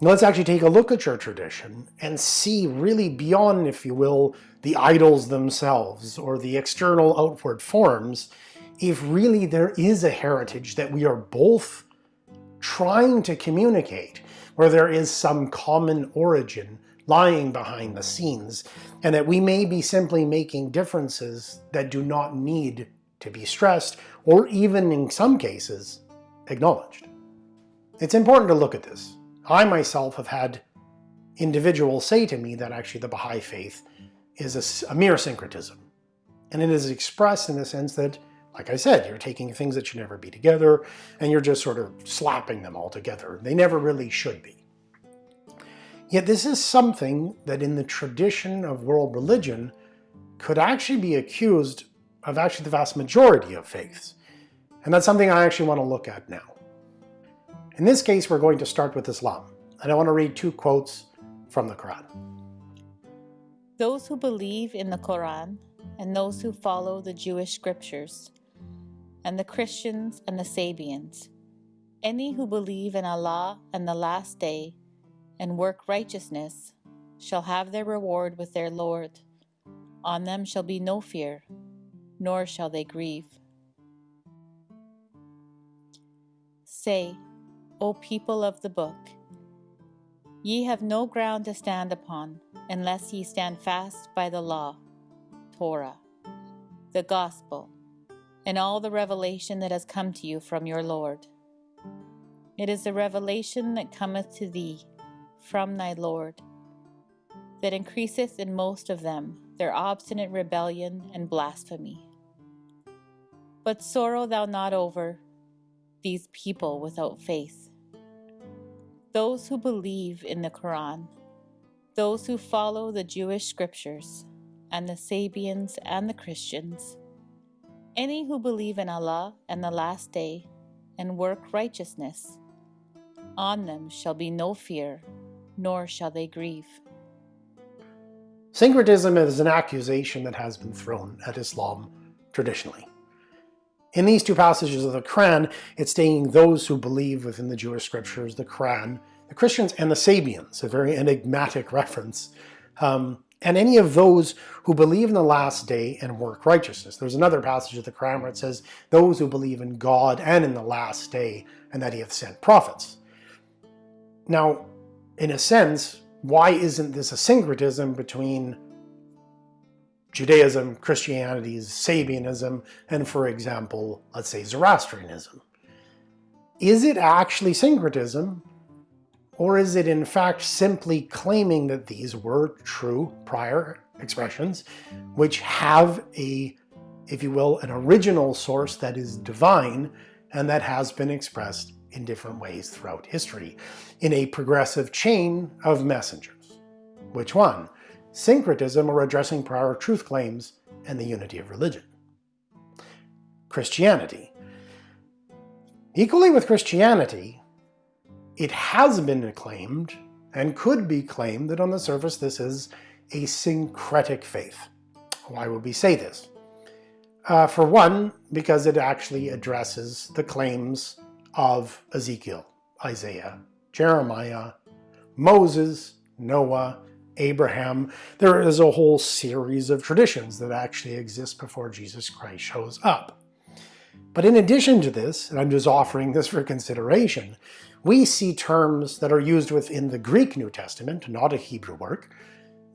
S1: Let's actually take a look at your tradition and see really beyond, if you will, the idols themselves or the external outward forms, if really there is a heritage that we are both trying to communicate where there is some common origin lying behind the scenes, and that we may be simply making differences that do not need to be stressed, or even in some cases, acknowledged. It's important to look at this. I myself have had individuals say to me that actually the Baha'i faith is a, a mere syncretism. And it is expressed in the sense that like I said, you're taking things that should never be together and you're just sort of slapping them all together. They never really should be. Yet this is something that in the tradition of world religion could actually be accused of actually the vast majority of faiths. And that's something I actually want to look at now. In this case, we're going to start with Islam. And I want to read two quotes from the Quran.
S2: Those who believe in the Quran and those who follow the Jewish scriptures and the Christians and the Sabians. Any who believe in Allah and the last day and work righteousness shall have their reward with their Lord. On them shall be no fear, nor shall they grieve. Say, O people of the book, ye have no ground to stand upon unless ye stand fast by the law, Torah, the gospel, and all the revelation that has come to you from your Lord. It is the revelation that cometh to thee from thy Lord, that increaseth in most of them their obstinate rebellion and blasphemy. But sorrow thou not over these people without faith. Those who believe in the Quran, those who follow the Jewish scriptures, and the Sabians and the Christians, any who believe in Allah and the last day and work righteousness, on them shall be no fear, nor shall they grieve.
S1: Syncretism is an accusation that has been thrown at Islam traditionally. In these two passages of the Quran, it's stating those who believe within the Jewish scriptures, the Quran, the Christians, and the Sabians, a very enigmatic reference, um, and any of those who believe in the last day and work righteousness. There's another passage of the Quran where it says, those who believe in God and in the last day, and that he hath sent prophets. Now, in a sense, why isn't this a syncretism between Judaism, Christianity, Sabianism, and for example, let's say Zoroastrianism? Is it actually syncretism, or is it in fact simply claiming that these were true prior expressions, which have a, if you will, an original source that is divine and that has been expressed in different ways throughout history, in a progressive chain of messengers. Which one? Syncretism or addressing prior truth claims and the unity of religion. Christianity. Equally with Christianity, it has been claimed and could be claimed that on the surface this is a syncretic faith. Why would we say this? Uh, for one, because it actually addresses the claims of Ezekiel, Isaiah, Jeremiah, Moses, Noah, Abraham. There is a whole series of traditions that actually exist before Jesus Christ shows up. But in addition to this, and I'm just offering this for consideration, we see terms that are used within the Greek New Testament, not a Hebrew work,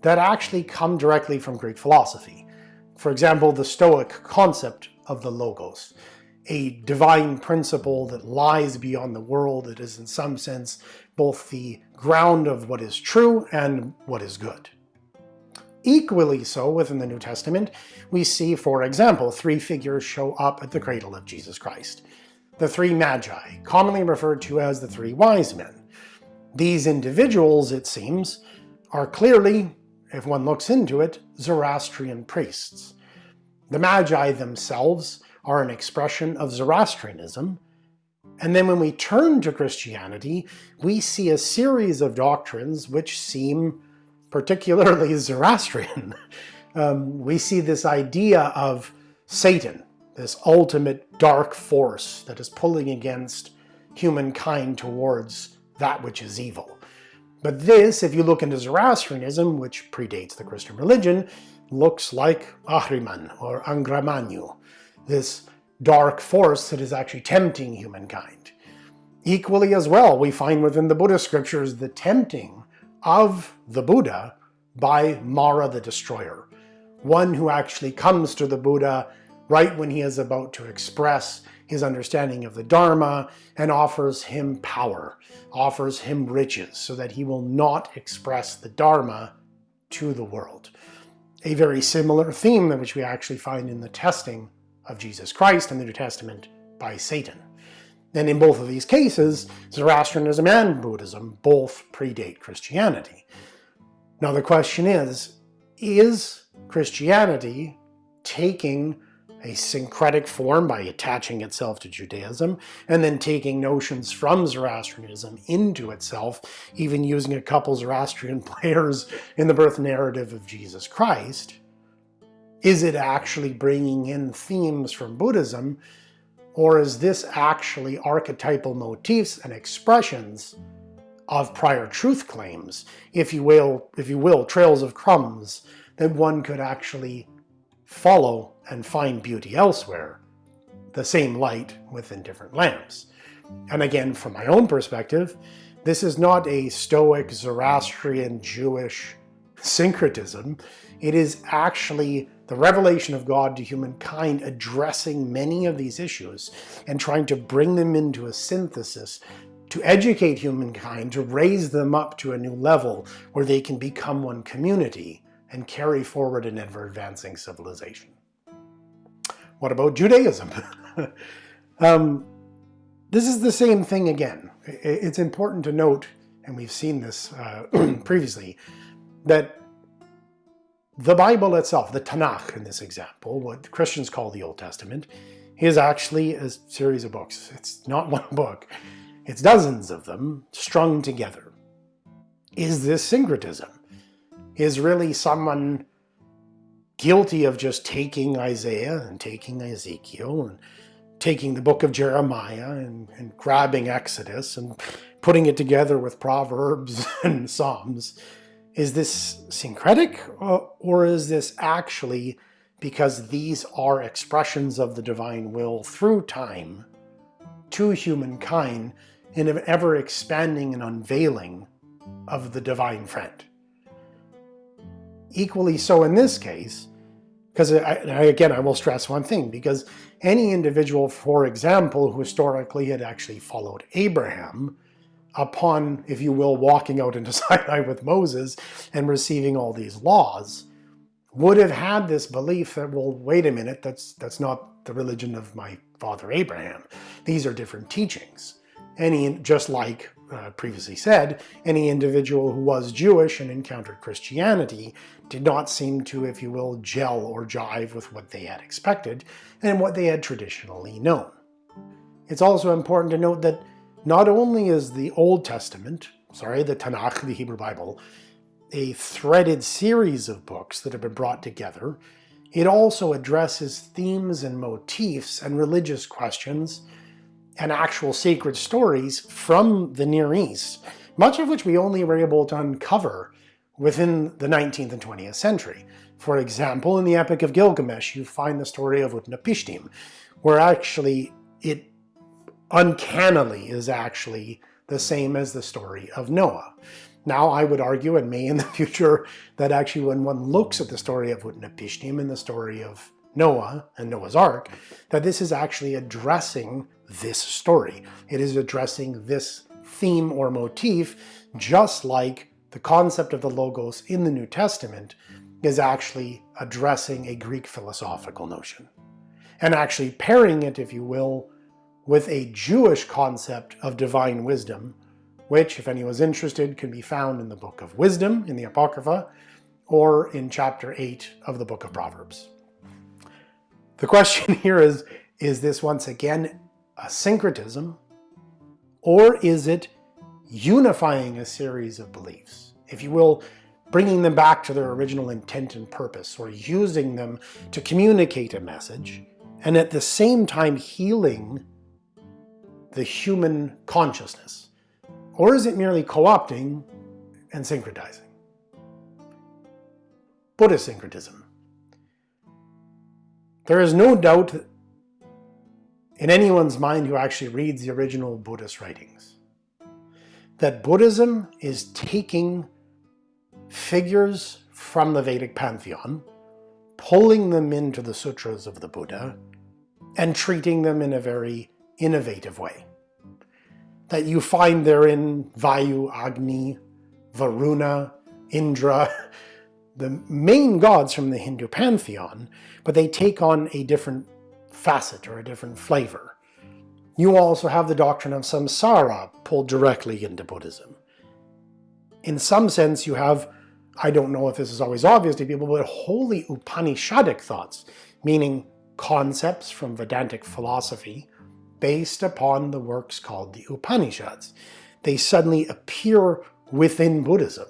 S1: that actually come directly from Greek philosophy. For example, the Stoic concept of the Logos a divine principle that lies beyond the world that is in some sense both the ground of what is true and what is good. Equally so within the New Testament, we see, for example, three figures show up at the cradle of Jesus Christ. The three magi, commonly referred to as the three wise men. These individuals, it seems, are clearly, if one looks into it, Zoroastrian priests. The magi themselves are an expression of Zoroastrianism. And then when we turn to Christianity, we see a series of doctrines which seem particularly Zoroastrian. um, we see this idea of Satan, this ultimate dark force that is pulling against humankind towards that which is evil. But this, if you look into Zoroastrianism, which predates the Christian religion, looks like Ahriman or Angra Mainyu, this dark force that is actually tempting humankind. Equally as well, we find within the Buddhist scriptures the tempting of the Buddha by Mara the Destroyer, one who actually comes to the Buddha right when he is about to express his understanding of the Dharma and offers him power, offers him riches, so that he will not express the Dharma to the world. A very similar theme which we actually find in the testing of Jesus Christ in the New Testament by Satan. And in both of these cases, Zoroastrianism and Buddhism both predate Christianity. Now the question is, is Christianity taking a syncretic form by attaching itself to Judaism, and then taking notions from Zoroastrianism into itself, even using a couple Zoroastrian players in the birth narrative of Jesus Christ? Is it actually bringing in themes from Buddhism, or is this actually archetypal motifs and expressions of prior truth claims, if you will, if you will, trails of crumbs that one could actually follow and find beauty elsewhere, the same light within different lamps. And again, from my own perspective, this is not a Stoic, Zoroastrian, Jewish syncretism. It is actually the revelation of God to humankind addressing many of these issues and trying to bring them into a synthesis to educate humankind, to raise them up to a new level where they can become one community and carry forward an ever-advancing civilization. What about Judaism? um, this is the same thing again. It's important to note, and we've seen this uh, previously, that the Bible itself, the Tanakh in this example, what Christians call the Old Testament, is actually a series of books. It's not one book. It's dozens of them strung together. Is this syncretism? Is really someone guilty of just taking Isaiah and taking Ezekiel and taking the book of Jeremiah and, and grabbing Exodus and putting it together with Proverbs and Psalms? Is this syncretic or, or is this actually because these are expressions of the divine will through time to humankind in an ever-expanding and unveiling of the divine friend. Equally so in this case, because again, I will stress one thing, because any individual, for example, who historically had actually followed Abraham, upon, if you will, walking out into Sinai with Moses and receiving all these laws, would have had this belief that, well, wait a minute, that's, that's not the religion of my father Abraham. These are different teachings. Any, just like uh, previously said, any individual who was Jewish and encountered Christianity did not seem to, if you will, gel or jive with what they had expected and what they had traditionally known. It's also important to note that not only is the Old Testament, sorry, the Tanakh, the Hebrew Bible, a threaded series of books that have been brought together, it also addresses themes and motifs and religious questions and actual sacred stories from the Near East, much of which we only were able to uncover within the 19th and 20th century. For example, in the Epic of Gilgamesh, you find the story of Utnapishtim, where actually it uncannily is actually the hmm. same as the story of Noah. Now, I would argue, and may in the future, that actually when one looks at the story of Utnapishtim and the story of Noah and Noah's Ark, hmm. that this is actually addressing this story. It is addressing this theme or motif, just like the concept of the Logos in the New Testament is actually addressing a Greek philosophical notion. And actually pairing it, if you will, with a Jewish concept of divine wisdom which, if anyone's interested, can be found in the Book of Wisdom in the Apocrypha, or in chapter 8 of the Book of Proverbs. The question here is, is this once again a syncretism, or is it unifying a series of beliefs? If you will, bringing them back to their original intent and purpose, or using them to communicate a message, and at the same time healing the human consciousness. Or is it merely co-opting and syncretizing? Buddhist syncretism. There is no doubt in anyone's mind who actually reads the original Buddhist writings that Buddhism is taking figures from the Vedic pantheon, pulling them into the sutras of the Buddha, and treating them in a very innovative way that you find therein Vayu, Agni, Varuna, Indra, the main gods from the Hindu pantheon, but they take on a different facet or a different flavor. You also have the doctrine of samsara pulled directly into Buddhism. In some sense, you have, I don't know if this is always obvious to people, but wholly Upanishadic thoughts, meaning concepts from Vedantic philosophy based upon the works called the Upanishads. They suddenly appear within Buddhism,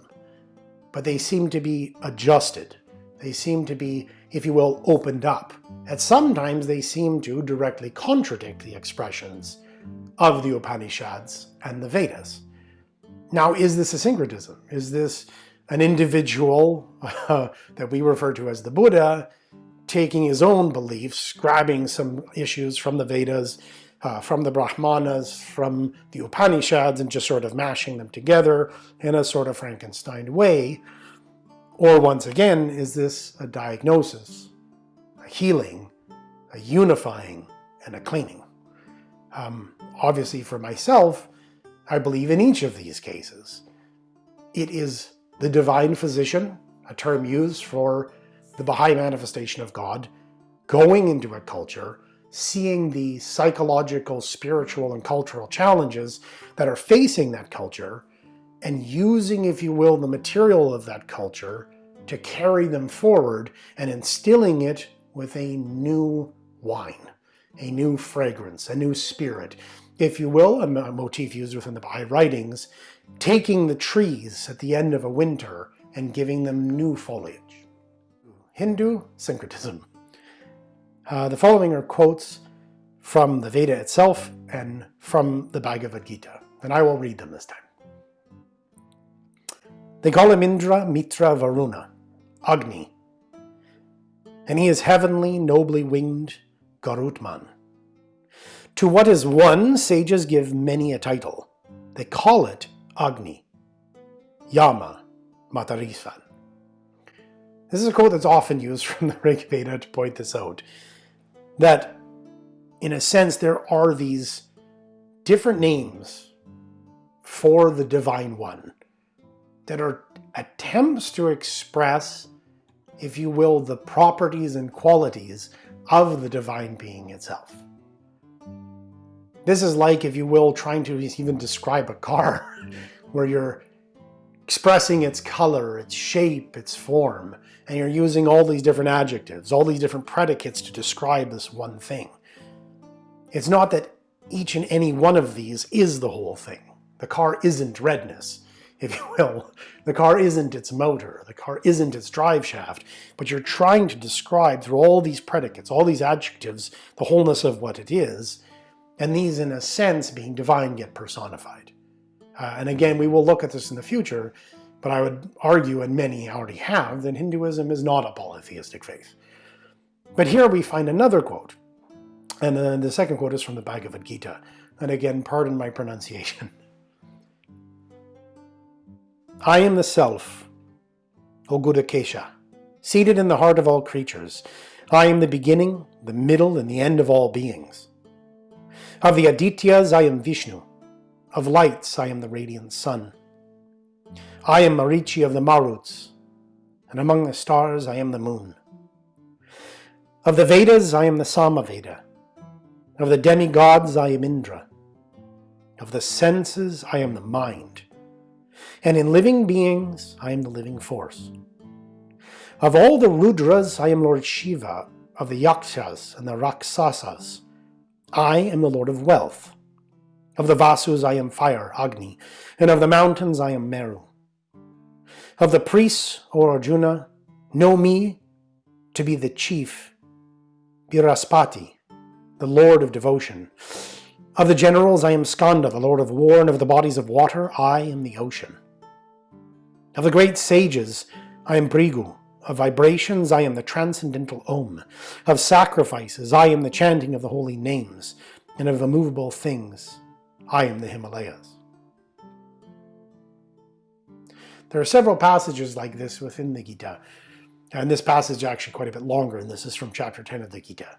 S1: but they seem to be adjusted. They seem to be, if you will, opened up. At sometimes they seem to directly contradict the expressions of the Upanishads and the Vedas. Now, is this a syncretism? Is this an individual uh, that we refer to as the Buddha taking his own beliefs, grabbing some issues from the Vedas uh, from the Brahmanas, from the Upanishads, and just sort of mashing them together in a sort of Frankenstein way? Or once again, is this a diagnosis, a healing, a unifying, and a cleaning? Um, obviously for myself, I believe in each of these cases. It is the divine physician, a term used for the Baha'i manifestation of God, going into a culture, seeing the psychological, spiritual, and cultural challenges that are facing that culture, and using, if you will, the material of that culture to carry them forward and instilling it with a new wine, a new fragrance, a new spirit, if you will, a motif used within the Baha'i writings, taking the trees at the end of a winter and giving them new foliage. Hindu syncretism. Uh, the following are quotes from the Veda itself and from the Bhagavad Gita, and I will read them this time. They call him Indra Mitra Varuna, Agni, and he is heavenly, nobly winged Garutman. To what is one, sages give many a title. They call it Agni, Yama, Matarisvan. This is a quote that's often used from the Rig Veda to point this out. That, in a sense, there are these different names for the Divine One that are attempts to express, if you will, the properties and qualities of the Divine Being itself. This is like, if you will, trying to even describe a car, where you're expressing its color, its shape, its form, and you're using all these different adjectives, all these different predicates to describe this one thing. It's not that each and any one of these is the whole thing. The car isn't redness, if you will. The car isn't its motor, the car isn't its drive shaft, but you're trying to describe through all these predicates, all these adjectives, the wholeness of what it is, and these in a sense being divine yet personified. Uh, and again, we will look at this in the future, but I would argue, and many already have, that Hinduism is not a polytheistic faith. But here we find another quote, and then the second quote is from the Bhagavad Gita. And again, pardon my pronunciation. I am the Self, O Gudakesha, seated in the heart of all creatures. I am the beginning, the middle, and the end of all beings. Of the Adityas I am Vishnu, of lights I am the radiant sun. I am Marichi of the Maruts, and among the stars I am the moon. Of the Vedas I am the Samaveda. Of the demigods I am Indra. Of the senses I am the mind. And in living beings I am the living force. Of all the Rudras I am Lord Shiva. Of the Yakshas and the Rakshasas I am the Lord of wealth. Of the Vasus I am fire, Agni, and of the mountains I am Meru. Of the priests, O Arjuna, know me to be the chief, Brihaspati, the lord of devotion. Of the generals I am Skanda, the lord of war, and of the bodies of water I am the ocean. Of the great sages I am Bhrigu, of vibrations I am the transcendental Om, of sacrifices I am the chanting of the holy names, and of the movable things I am the Himalayas. There are several passages like this within the Gita, and this passage is actually quite a bit longer, and this is from chapter 10 of the Gita,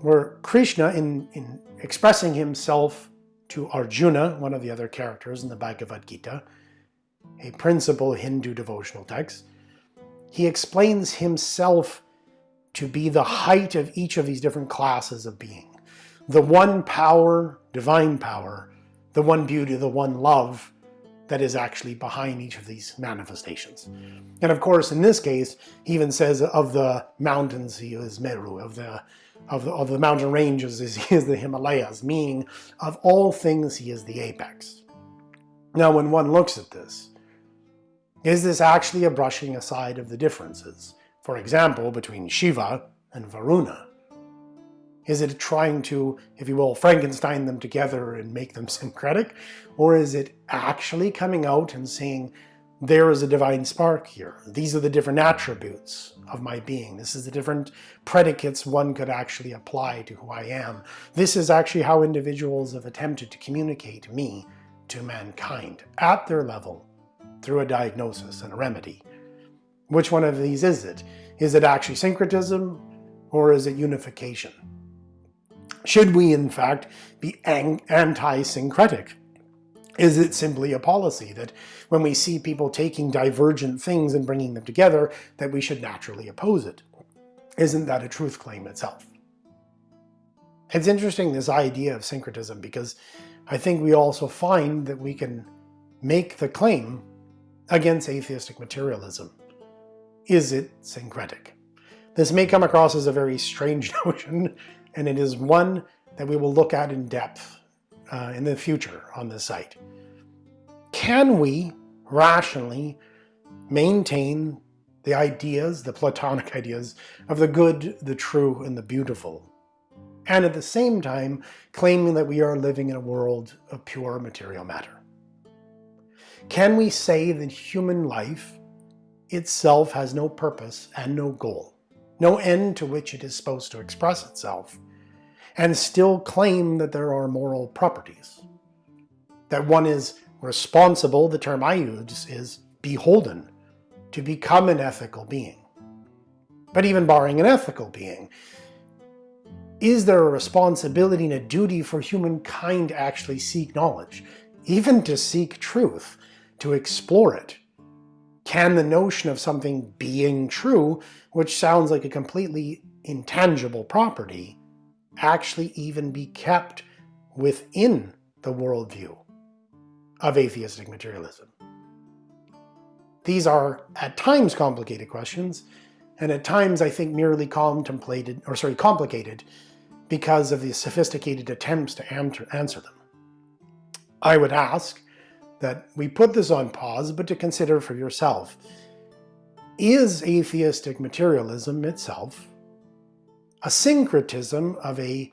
S1: where Krishna, in, in expressing himself to Arjuna, one of the other characters in the Bhagavad Gita, a principal Hindu devotional text, he explains himself to be the height of each of these different classes of being. The one power, divine power, the one beauty, the one love, that is actually behind each of these manifestations. And of course, in this case, he even says of the mountains he is Meru, of the, of the, of the mountain ranges he is the Himalayas, meaning of all things he is the apex. Now when one looks at this, is this actually a brushing aside of the differences? For example, between Shiva and Varuna. Is it trying to, if you will, Frankenstein them together and make them syncretic? Or is it actually coming out and saying, there is a divine spark here. These are the different attributes of my being. This is the different predicates one could actually apply to who I am. This is actually how individuals have attempted to communicate me to mankind at their level through a diagnosis and a remedy. Which one of these is it? Is it actually syncretism or is it unification? Should we, in fact, be anti-syncretic? Is it simply a policy that when we see people taking divergent things and bringing them together, that we should naturally oppose it? Isn't that a truth claim itself? It's interesting, this idea of syncretism, because I think we also find that we can make the claim against atheistic materialism. Is it syncretic? This may come across as a very strange notion, and it is one that we will look at in depth uh, in the future on this site. Can we rationally maintain the ideas, the Platonic ideas, of the good, the true, and the beautiful, and at the same time claiming that we are living in a world of pure material matter? Can we say that human life itself has no purpose and no goal, no end to which it is supposed to express itself, and still claim that there are moral properties? That one is responsible, the term I use is beholden, to become an ethical being. But even barring an ethical being, is there a responsibility and a duty for humankind to actually seek knowledge, even to seek truth, to explore it? Can the notion of something being true, which sounds like a completely intangible property, actually even be kept within the worldview of atheistic materialism? These are at times complicated questions, and at times I think merely contemplated, or sorry, complicated because of the sophisticated attempts to answer them. I would ask that we put this on pause, but to consider for yourself. Is atheistic materialism itself a syncretism of a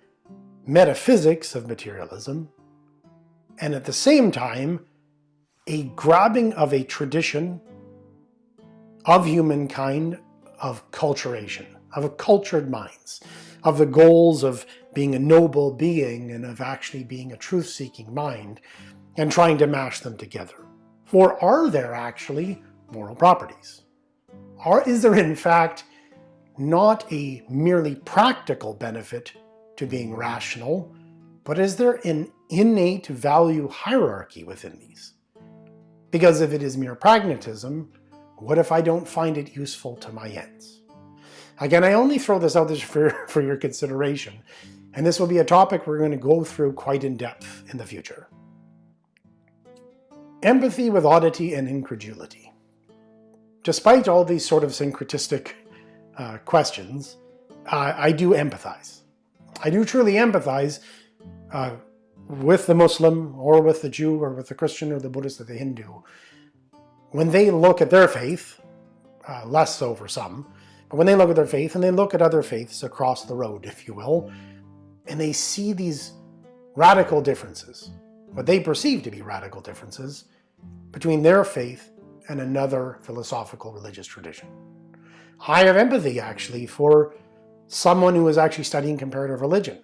S1: metaphysics of materialism, and at the same time, a grabbing of a tradition of humankind of culturation, of cultured minds, of the goals of being a noble being and of actually being a truth-seeking mind, and trying to mash them together. For are there actually moral properties? Or is there in fact not a merely practical benefit to being rational, but is there an innate value hierarchy within these? Because if it is mere pragmatism, what if I don't find it useful to my ends? Again, I only throw this out there for, for your consideration, and this will be a topic we're going to go through quite in depth in the future. Empathy with oddity and incredulity. Despite all these sort of syncretistic uh, questions, uh, I do empathize. I do truly empathize uh, with the Muslim or with the Jew or with the Christian or the Buddhist or the Hindu. When they look at their faith, uh, less so for some, but when they look at their faith and they look at other faiths across the road, if you will, and they see these radical differences, what they perceive to be radical differences, between their faith and another philosophical religious tradition. I have empathy, actually, for someone who is actually studying comparative religion.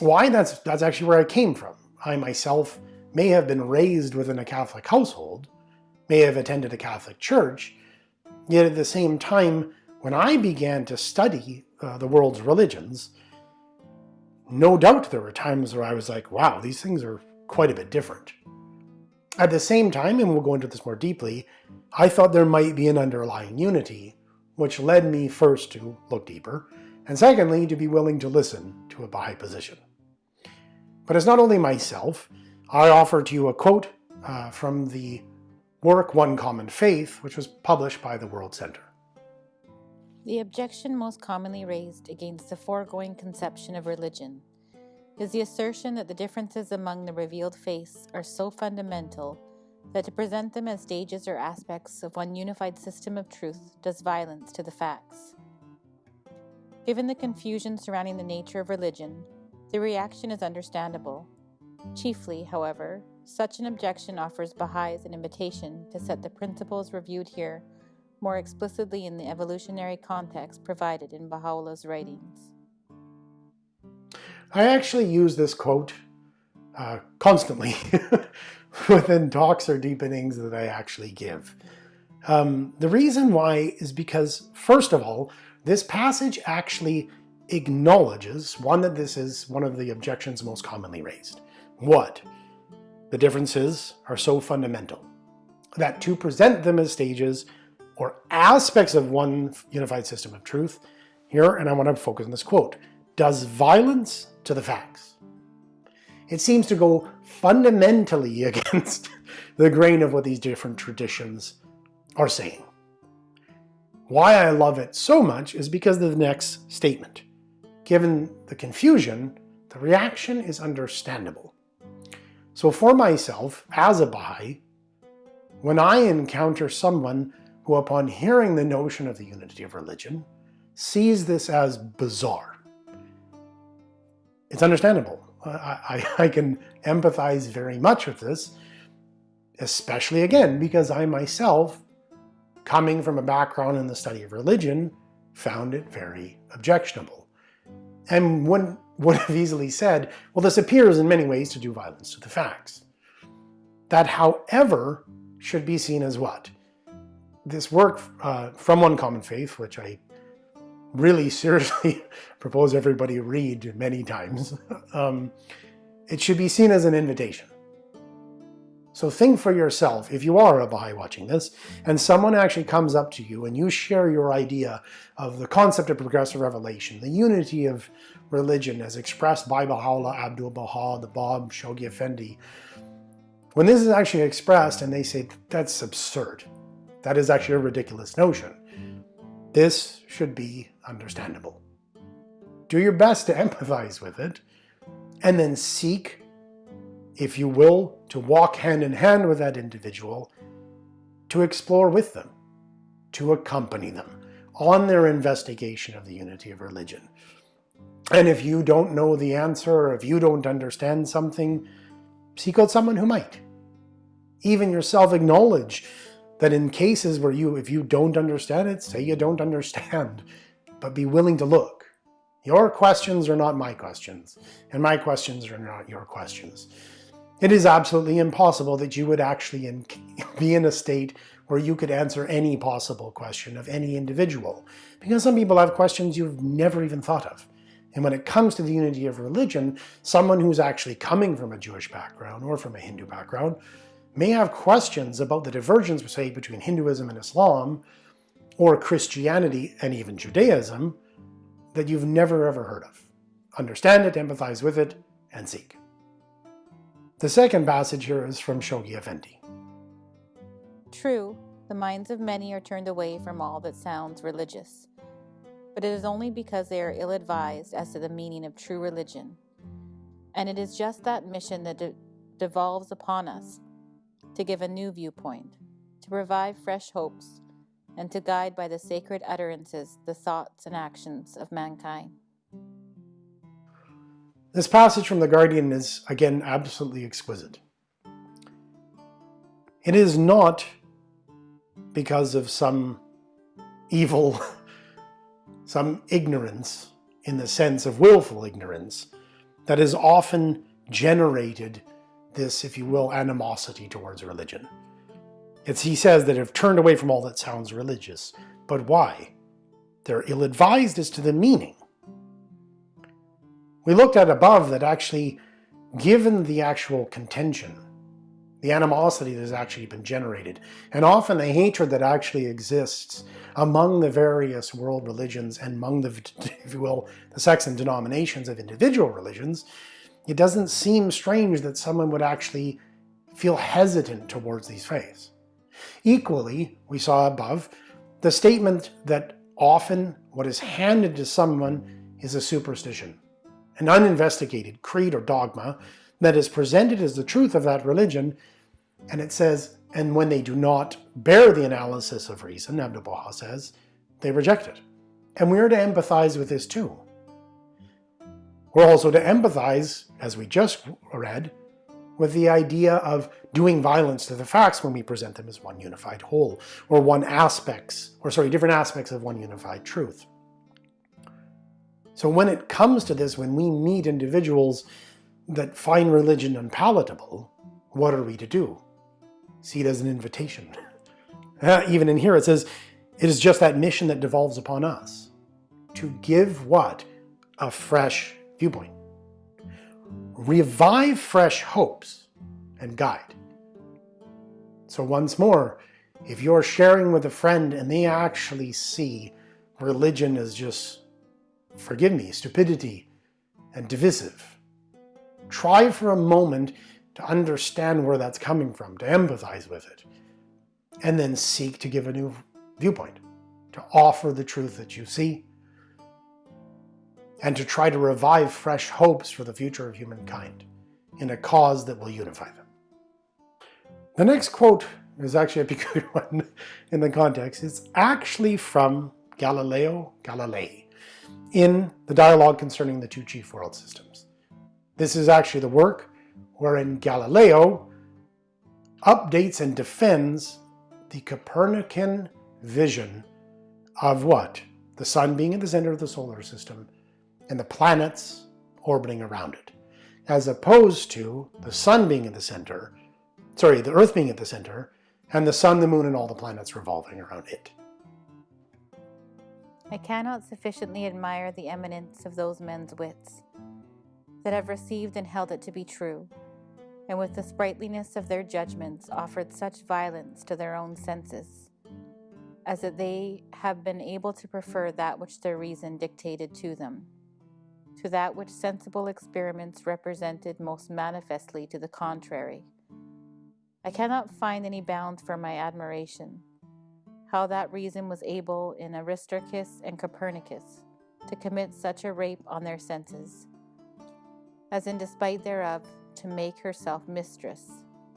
S1: Why? That's, that's actually where I came from. I myself may have been raised within a Catholic household, may have attended a Catholic church, yet at the same time, when I began to study uh, the world's religions, no doubt there were times where I was like, wow, these things are quite a bit different. At the same time, and we'll go into this more deeply, I thought there might be an underlying unity, which led me first to look deeper, and secondly, to be willing to listen to a Baha'i position. But it's not only myself. I offer to you a quote uh, from the work One Common Faith, which was published by the World Center.
S2: The objection most commonly raised against the foregoing conception of religion is the assertion that the differences among the revealed faiths are so fundamental that to present them as stages or aspects of one unified system of truth does violence to the facts. Given the confusion surrounding the nature of religion, the reaction is understandable. Chiefly, however, such an objection offers Baha'is an invitation to set the principles reviewed here more explicitly in the evolutionary context provided in Baha'u'llah's writings.
S1: I actually use this quote uh, constantly within talks or deepenings that I actually give. Um, the reason why is because, first of all, this passage actually acknowledges, one, that this is one of the objections most commonly raised. What? the differences are so fundamental that to present them as stages or aspects of one unified system of truth, here, and I want to focus on this quote, does violence to the facts. It seems to go fundamentally against the grain of what these different traditions are saying. Why I love it so much is because of the next statement. Given the confusion, the reaction is understandable. So for myself, as a Baha'i, when I encounter someone who upon hearing the notion of the unity of religion, sees this as bizarre, it's understandable. I, I, I can empathize very much with this, especially again, because I myself coming from a background in the study of religion, found it very objectionable. And one would have easily said, well, this appears in many ways to do violence to the facts. That, however, should be seen as what? This work uh, from One Common Faith, which I really seriously propose everybody read many times, um, it should be seen as an invitation. So think for yourself, if you are a Baha'i watching this, and someone actually comes up to you and you share your idea of the concept of progressive revelation, the unity of religion as expressed by Baha'u'llah, Abdu'l-Baha, the Bab, Shoghi Effendi, when this is actually expressed and they say, that's absurd, that is actually a ridiculous notion, this should be understandable. Do your best to empathize with it, and then seek if you will, to walk hand in hand with that individual, to explore with them, to accompany them on their investigation of the unity of religion. And if you don't know the answer, or if you don't understand something, seek out someone who might. Even yourself acknowledge that in cases where you, if you don't understand it, say you don't understand, but be willing to look. Your questions are not my questions, and my questions are not your questions. It is absolutely impossible that you would actually in, be in a state where you could answer any possible question of any individual, because some people have questions you've never even thought of. And when it comes to the unity of religion, someone who's actually coming from a Jewish background or from a Hindu background may have questions about the divergence, say, between Hinduism and Islam, or Christianity and even Judaism, that you've never ever heard of. Understand it, empathize with it, and seek. The second passage here is from Shoghi Effendi.
S2: True, the minds of many are turned away from all that sounds religious, but it is only because they are ill advised as to the meaning of true religion. And it is just that mission that de- devolves upon us to give a new viewpoint, to provide fresh hopes, and to guide by the sacred utterances the thoughts and actions of mankind.
S1: This passage from The Guardian is, again, absolutely exquisite. It is not because of some evil, some ignorance, in the sense of willful ignorance, that is often generated this, if you will, animosity towards religion. It's, he says that have turned away from all that sounds religious. But why? They're ill-advised as to the meaning. We looked at above that actually, given the actual contention, the animosity that has actually been generated, and often the hatred that actually exists among the various world religions and among the, if you will, the sects and denominations of individual religions, it doesn't seem strange that someone would actually feel hesitant towards these faiths. Equally, we saw above, the statement that often what is handed to someone is a superstition an uninvestigated creed or dogma that is presented as the truth of that religion, and it says, and when they do not bear the analysis of reason, Abdu'l-Baha says, they reject it. And we are to empathize with this too. We're also to empathize, as we just read, with the idea of doing violence to the facts when we present them as one unified whole, or one aspects, or sorry, different aspects of one unified truth. So when it comes to this, when we meet individuals that find religion unpalatable, what are we to do? See it as an invitation. Uh, even in here it says, it is just that mission that devolves upon us. To give what? A fresh viewpoint. Revive fresh hopes and guide. So once more, if you're sharing with a friend and they actually see religion as just, forgive me, stupidity and divisive, try for a moment to understand where that's coming from, to empathize with it, and then seek to give a new viewpoint, to offer the truth that you see, and to try to revive fresh hopes for the future of humankind in a cause that will unify them. The next quote is actually a peculiar one in the context. It's actually from Galileo Galilei in the dialogue concerning the two chief world systems. This is actually the work wherein Galileo updates and defends the Copernican vision of what? The sun being at the center of the solar system and the planets orbiting around it, as opposed to the sun being at the center, sorry, the earth being at the center, and the sun, the moon, and all the planets revolving around it.
S2: I cannot sufficiently admire the eminence of those men's wits that have received and held it to be true, and with the sprightliness of their judgments offered such violence to their own senses, as that they have been able to prefer that which their reason dictated to them, to that which sensible experiments represented most manifestly to the contrary. I cannot find any bounds for my admiration. How that reason was able in Aristarchus and Copernicus to commit such a rape on their senses, as in despite thereof to make herself mistress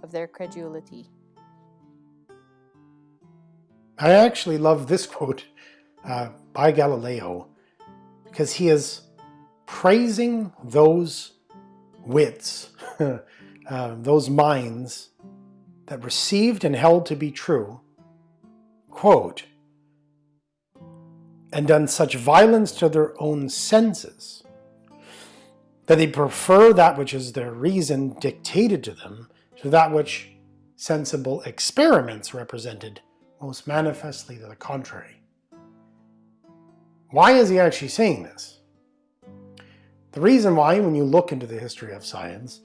S2: of their credulity.
S1: I actually love this quote uh, by Galileo because he is praising those wits, uh, those minds that received and held to be true, quote, and done such violence to their own senses that they prefer that which is their reason dictated to them to that which sensible experiments represented most manifestly to the contrary. Why is he actually saying this? The reason why, when you look into the history of science,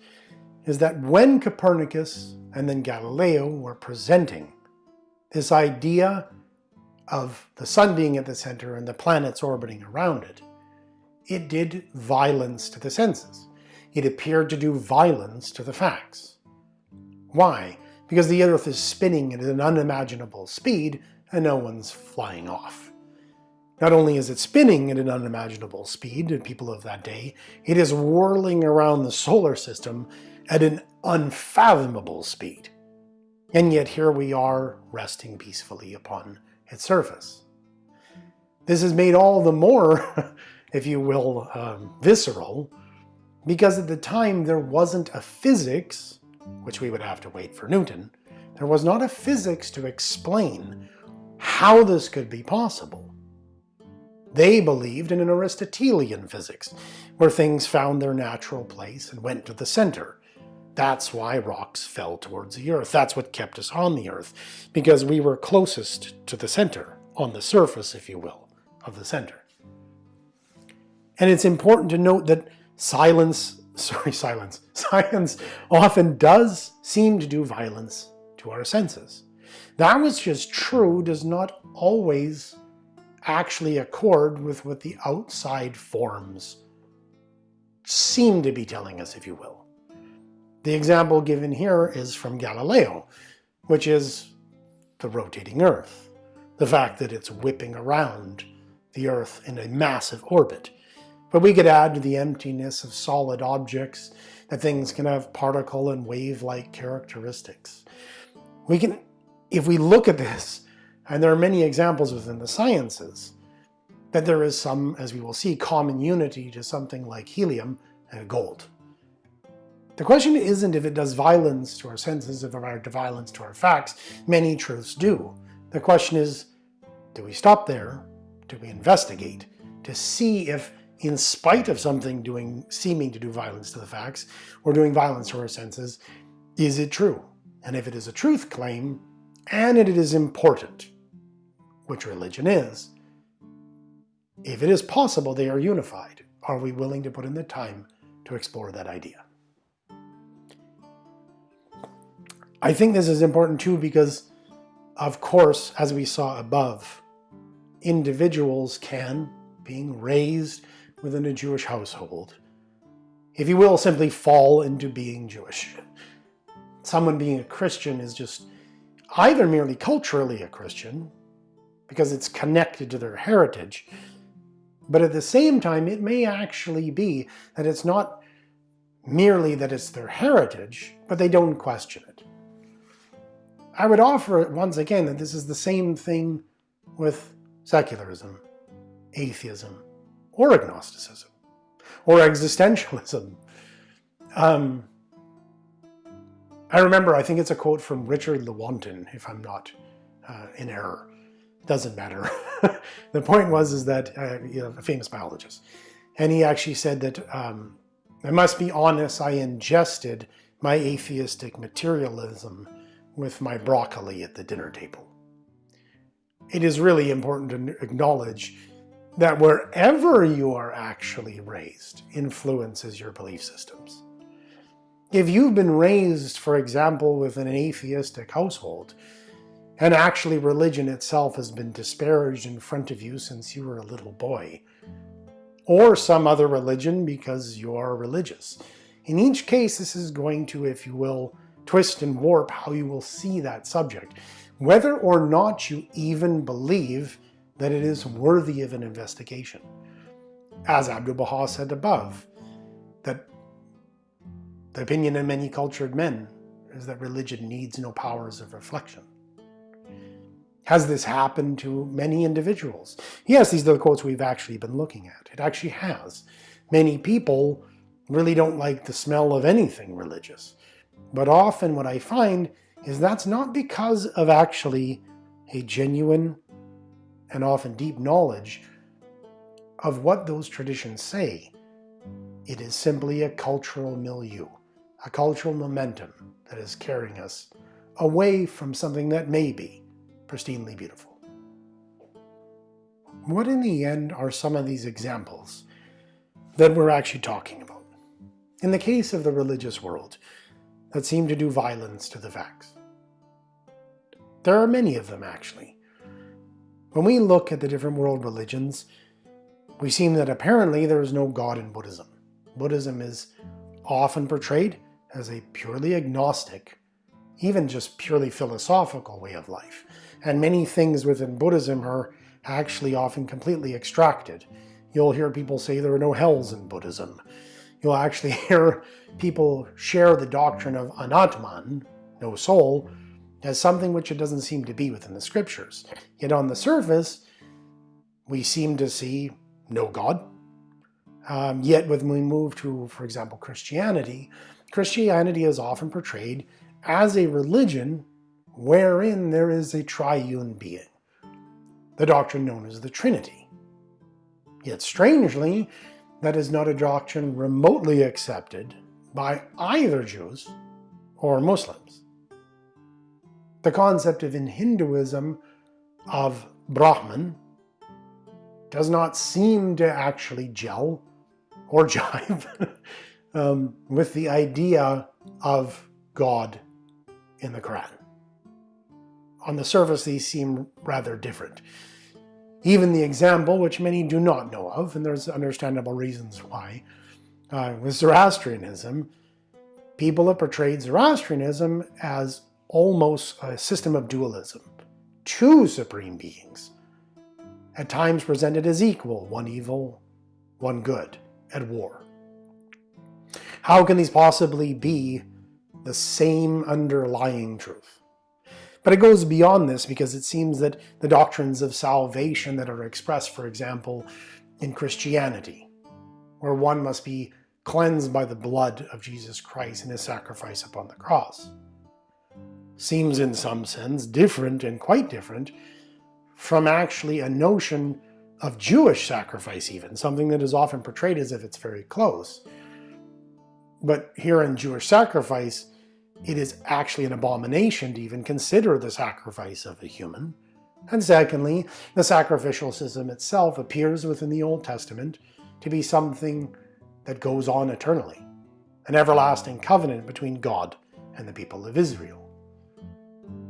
S1: is that when Copernicus and then Galileo were presenting this idea of the sun being at the center and the planets orbiting around it, it did violence to the senses. It appeared to do violence to the facts. Why? Because the Earth is spinning at an unimaginable speed and no one's flying off. Not only is it spinning at an unimaginable speed to people of that day, it is whirling around the solar system at an unfathomable speed. And yet here we are resting peacefully upon its surface. This is made all the more, if you will, um, visceral, because at the time there wasn't a physics, which we would have to wait for Newton, there was not a physics to explain how this could be possible. They believed in an Aristotelian physics, where things found their natural place and went to the center, that's why rocks fell towards the earth. That's what kept us on the earth, because we were closest to the center, on the surface, if you will, of the center. And it's important to note that silence, sorry, silence, science often does seem to do violence to our senses. That which is true does not always actually accord with what the outside forms seem to be telling us, if you will. The example given here is from Galileo, which is the rotating Earth. The fact that it's whipping around the Earth in a massive orbit. But we could add to the emptiness of solid objects that things can have particle and wave-like characteristics. We can, if we look at this, and there are many examples within the sciences, that there is some, as we will see, common unity to something like helium and gold. The question isn't if it does violence to our senses, if it does violence to our facts. Many truths do. The question is, do we stop there? Do we investigate to see if, in spite of something doing seeming to do violence to the facts, or doing violence to our senses, is it true? And if it is a truth claim, and it is important, which religion is, if it is possible they are unified, are we willing to put in the time to explore that idea? I think this is important too because, of course, as we saw above, individuals can, being raised within a Jewish household, if you will, simply fall into being Jewish. Someone being a Christian is just either merely culturally a Christian, because it's connected to their heritage, but at the same time, it may actually be that it's not merely that it's their heritage, but they don't question it. I would offer once again that this is the same thing with secularism, atheism, or agnosticism, or existentialism. Um, I remember, I think it's a quote from Richard Lewontin, if I'm not uh, in error. Doesn't matter. the point was is that uh, you know, a famous biologist, and he actually said that um, I must be honest, I ingested my atheistic materialism with my broccoli at the dinner table. It is really important to acknowledge that wherever you are actually raised influences your belief systems. If you've been raised, for example, within an atheistic household, and actually religion itself has been disparaged in front of you since you were a little boy, or some other religion because you are religious. In each case, this is going to, if you will, twist and warp how you will see that subject, whether or not you even believe that it is worthy of an investigation. As Abdu'l-Baha said above, that the opinion of many cultured men is that religion needs no powers of reflection. Has this happened to many individuals? Yes, these are the quotes we've actually been looking at. It actually has. Many people really don't like the smell of anything religious. But often what I find is that's not because of actually a genuine and often deep knowledge of what those traditions say. It is simply a cultural milieu, a cultural momentum that is carrying us away from something that may be pristinely beautiful. What in the end are some of these examples that we're actually talking about? In the case of the religious world, that seem to do violence to the facts. There are many of them actually. When we look at the different world religions, we see that apparently there is no God in Buddhism. Buddhism is often portrayed as a purely agnostic, even just purely philosophical way of life and many things within Buddhism are actually often completely extracted. You'll hear people say there are no hells in Buddhism. You'll actually hear people share the doctrine of anatman, no soul, as something which it doesn't seem to be within the scriptures. Yet on the surface, we seem to see no God. Um, yet when we move to, for example, Christianity, Christianity is often portrayed as a religion wherein there is a triune being, the doctrine known as the Trinity. Yet strangely, that is not a doctrine remotely accepted by either Jews or Muslims. The concept of in Hinduism of Brahman does not seem to actually gel or jive um, with the idea of God in the Quran on the surface these seem rather different. Even the example, which many do not know of, and there's understandable reasons why, uh, with Zoroastrianism, people have portrayed Zoroastrianism as almost a system of dualism. Two supreme beings, at times presented as equal, one evil, one good, at war. How can these possibly be the same underlying truth? But it goes beyond this because it seems that the doctrines of salvation that are expressed, for example, in Christianity, where one must be cleansed by the blood of Jesus Christ and his sacrifice upon the cross, seems in some sense different and quite different from actually a notion of Jewish sacrifice even, something that is often portrayed as if it's very close. But here in Jewish sacrifice, it is actually an abomination to even consider the sacrifice of a human. And secondly, the sacrificial system itself appears within the Old Testament to be something that goes on eternally, an everlasting covenant between God and the people of Israel.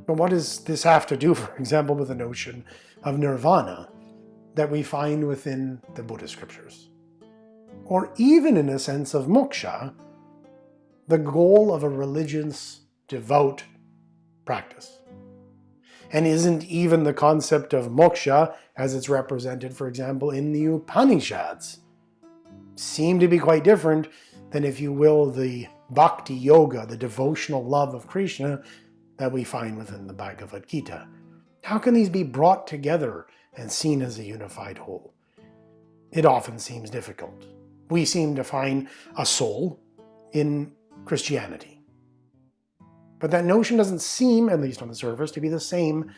S1: But what does this have to do, for example, with the notion of nirvana that we find within the Buddhist scriptures? Or even in a sense of moksha, the goal of a religious, devout practice. And isn't even the concept of moksha, as it's represented, for example, in the Upanishads, seem to be quite different than, if you will, the bhakti yoga, the devotional love of Krishna that we find within the Bhagavad Gita. How can these be brought together and seen as a unified whole? It often seems difficult. We seem to find a soul in Christianity. But that notion doesn't seem, at least on the surface, to be the same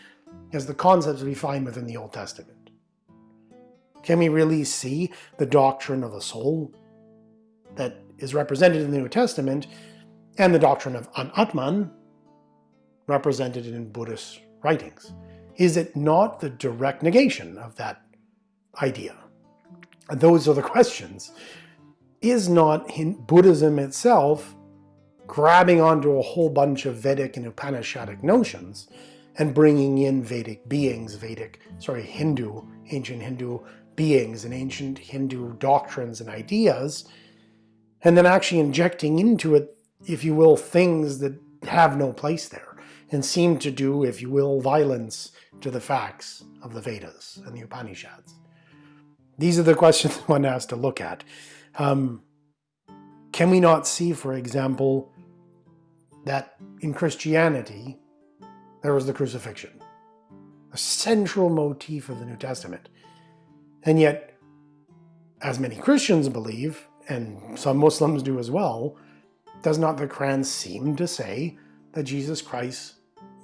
S1: as the concepts we find within the Old Testament. Can we really see the doctrine of the soul that is represented in the New Testament and the doctrine of anatman represented in Buddhist writings? Is it not the direct negation of that idea? And those are the questions. Is not Buddhism itself grabbing onto a whole bunch of Vedic and Upanishadic notions and bringing in Vedic beings, Vedic, sorry, Hindu, ancient Hindu beings and ancient Hindu doctrines and ideas, and then actually injecting into it, if you will, things that have no place there and seem to do, if you will, violence to the facts of the Vedas and the Upanishads. These are the questions one has to look at. Um, can we not see, for example, that in Christianity, there was the crucifixion, a central motif of the New Testament. And yet, as many Christians believe, and some Muslims do as well, does not the Quran seem to say that Jesus Christ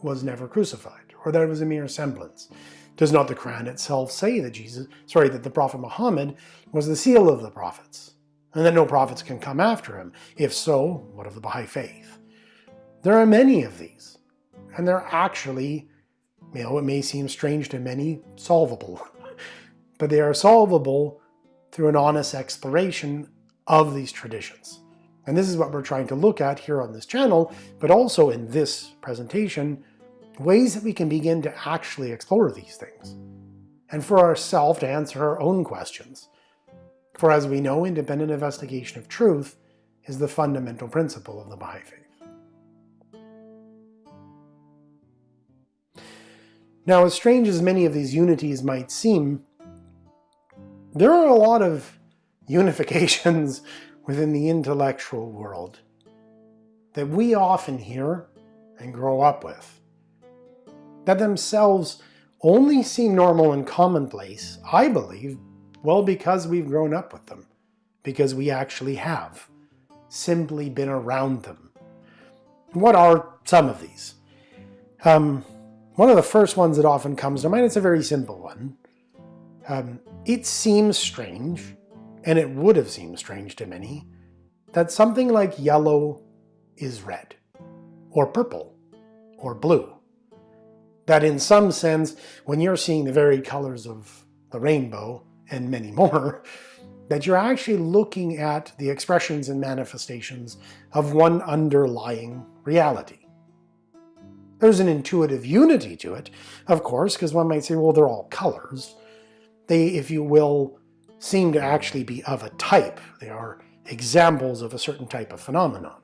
S1: was never crucified, or that it was a mere semblance? Does not the Quran itself say that Jesus, sorry, that the Prophet Muhammad was the seal of the prophets, and that no prophets can come after him? If so, what of the Baha'i faith? There are many of these, and they're actually, you know, it may seem strange to many, solvable. but they are solvable through an honest exploration of these traditions. And this is what we're trying to look at here on this channel, but also in this presentation, ways that we can begin to actually explore these things. And for ourselves to answer our own questions. For as we know, independent investigation of truth is the fundamental principle of the Baha'i Faith. Now, as strange as many of these unities might seem, there are a lot of unifications within the intellectual world that we often hear and grow up with, that themselves only seem normal and commonplace, I believe, well because we've grown up with them, because we actually have simply been around them. What are some of these? Um, one of the first ones that often comes to mind, it's a very simple one. Um, it seems strange, and it would have seemed strange to many, that something like yellow is red, or purple, or blue. That in some sense, when you're seeing the varied colors of the rainbow, and many more, that you're actually looking at the expressions and manifestations of one underlying reality. There's an intuitive unity to it, of course, because one might say, well, they're all colors. They, if you will, seem to actually be of a type. They are examples of a certain type of phenomenon.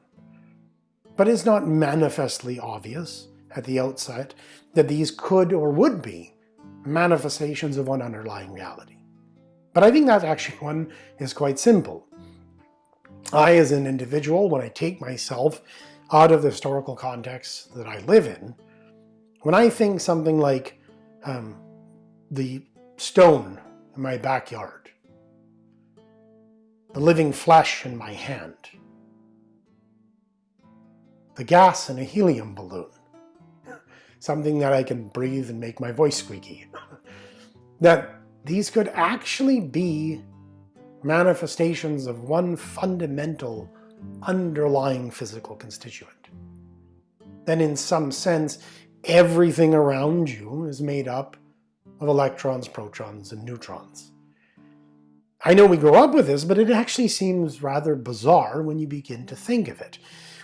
S1: But it's not manifestly obvious at the outset that these could or would be manifestations of one underlying reality. But I think that actually one is quite simple. I, as an individual, when I take myself out of the historical context that I live in, when I think something like um, the stone in my backyard, the living flesh in my hand, the gas in a helium balloon, something that I can breathe and make my voice squeaky, that these could actually be manifestations of one fundamental underlying physical constituent. Then in some sense, everything around you is made up of electrons, protons, and neutrons. I know we grow up with this, but it actually seems rather bizarre when you begin to think of it.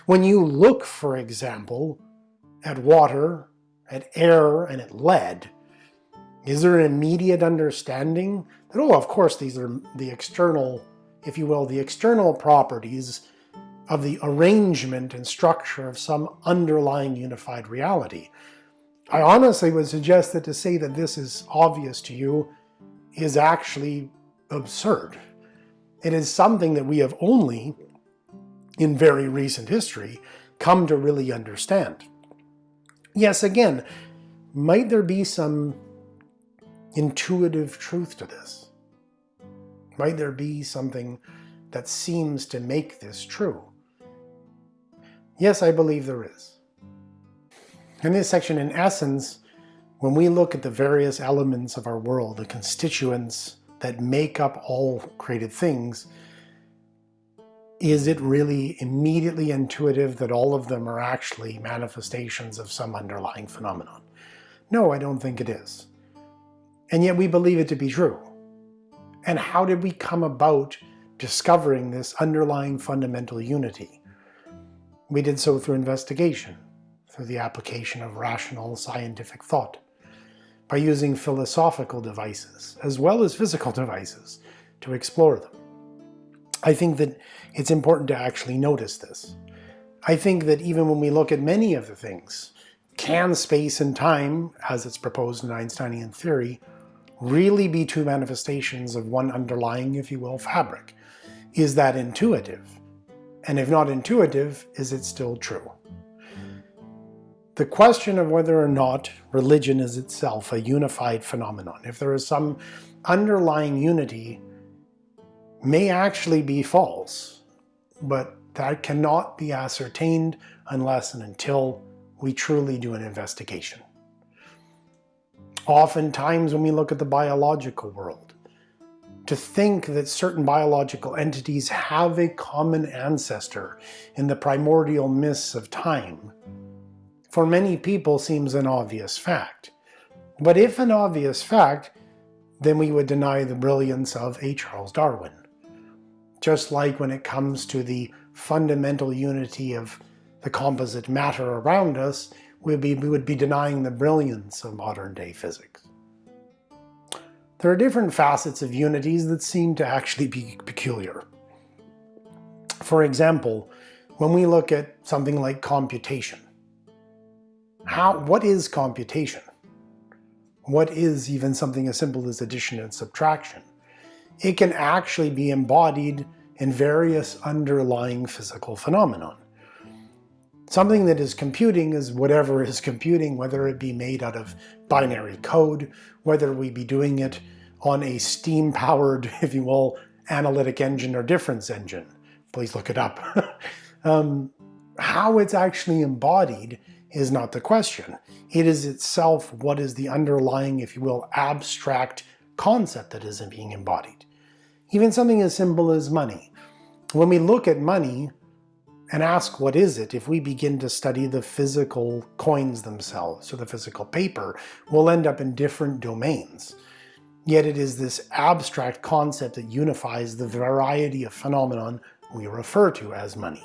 S1: When you look, for example, at water at air, and at lead, is there an immediate understanding that, oh, of course, these are the external, if you will, the external properties of the arrangement and structure of some underlying unified reality. I honestly would suggest that to say that this is obvious to you is actually absurd. It is something that we have only, in very recent history, come to really understand. Yes, again, might there be some intuitive truth to this? Might there be something that seems to make this true? Yes, I believe there is. In this section, in essence, when we look at the various elements of our world, the constituents that make up all created things, is it really immediately intuitive that all of them are actually manifestations of some underlying phenomenon? No, I don't think it is. And yet we believe it to be true. And how did we come about discovering this underlying fundamental unity? We did so through investigation, through the application of rational scientific thought, by using philosophical devices as well as physical devices to explore them. I think that it's important to actually notice this. I think that even when we look at many of the things, can space and time, as it's proposed in Einsteinian theory, really be two manifestations of one underlying, if you will, fabric? Is that intuitive? And if not intuitive, is it still true? The question of whether or not religion is itself a unified phenomenon, if there is some underlying unity, may actually be false, but that cannot be ascertained unless and until we truly do an investigation. Oftentimes when we look at the biological world, to think that certain biological entities have a common ancestor in the primordial mists of time, for many people seems an obvious fact. But if an obvious fact, then we would deny the brilliance of a Charles Darwin. Just like when it comes to the fundamental unity of the composite matter around us, we would be, we would be denying the brilliance of modern day physics. There are different facets of unities that seem to actually be peculiar. For example, when we look at something like computation, how, what is computation? What is even something as simple as addition and subtraction? It can actually be embodied in various underlying physical phenomenon. Something that is computing is whatever is computing, whether it be made out of binary code, whether we be doing it on a steam-powered, if you will, analytic engine or difference engine. Please look it up. um, how it's actually embodied is not the question. It is itself what is the underlying, if you will, abstract concept that is being embodied. Even something as simple as money. When we look at money, and ask what is it, if we begin to study the physical coins themselves, or the physical paper, we'll end up in different domains. Yet it is this abstract concept that unifies the variety of phenomenon we refer to as money.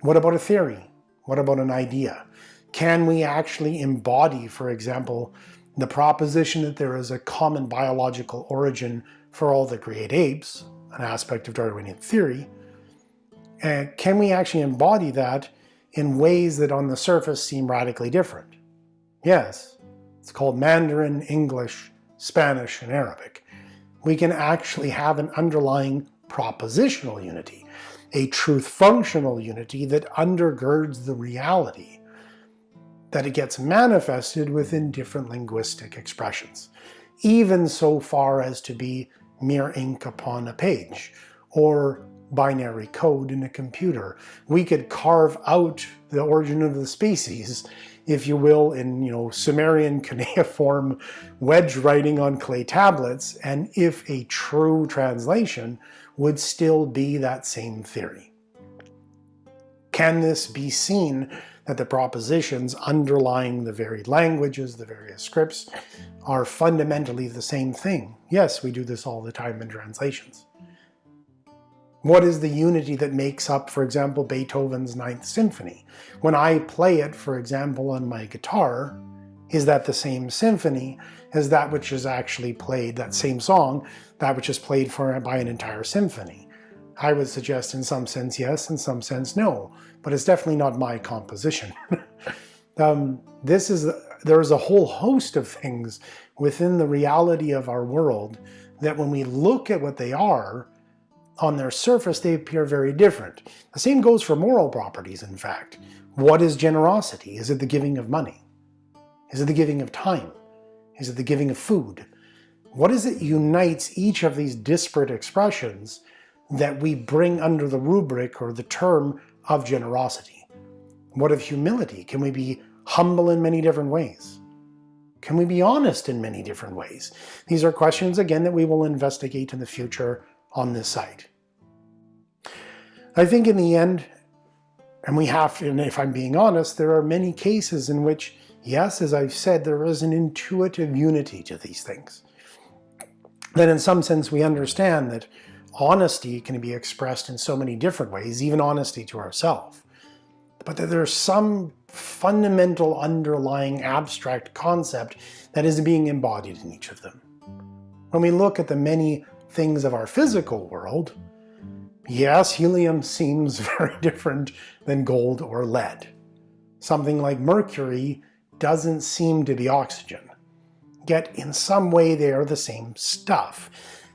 S1: What about a theory? What about an idea? Can we actually embody, for example, the proposition that there is a common biological origin for all the great apes, an aspect of Darwinian theory, and can we actually embody that in ways that on the surface seem radically different? Yes, it's called Mandarin, English, Spanish, and Arabic. We can actually have an underlying propositional unity, a truth-functional unity that undergirds the reality, that it gets manifested within different linguistic expressions, even so far as to be mere ink upon a page, or binary code in a computer. We could carve out the origin of the species, if you will, in you know Sumerian cuneiform wedge writing on clay tablets, and if a true translation would still be that same theory. Can this be seen that the propositions underlying the varied languages, the various scripts, are fundamentally the same thing? Yes, we do this all the time in translations. What is the unity that makes up, for example, Beethoven's Ninth Symphony? When I play it, for example, on my guitar, is that the same symphony as that which is actually played, that same song, that which is played for by an entire symphony? I would suggest in some sense yes, in some sense no, but it's definitely not my composition. um, this is, there is a whole host of things within the reality of our world that when we look at what they are, on their surface they appear very different. The same goes for moral properties, in fact. What is generosity? Is it the giving of money? Is it the giving of time? Is it the giving of food? What is it unites each of these disparate expressions that we bring under the rubric or the term of generosity? What of humility? Can we be humble in many different ways? Can we be honest in many different ways? These are questions, again, that we will investigate in the future on this site. I think in the end, and we have, and if I'm being honest, there are many cases in which, yes, as I've said, there is an intuitive unity to these things. That in some sense we understand that honesty can be expressed in so many different ways, even honesty to ourselves. But that there's some fundamental underlying abstract concept that is being embodied in each of them. When we look at the many things of our physical world, yes, helium seems very different than gold or lead. Something like mercury doesn't seem to be oxygen. Yet in some way they are the same stuff.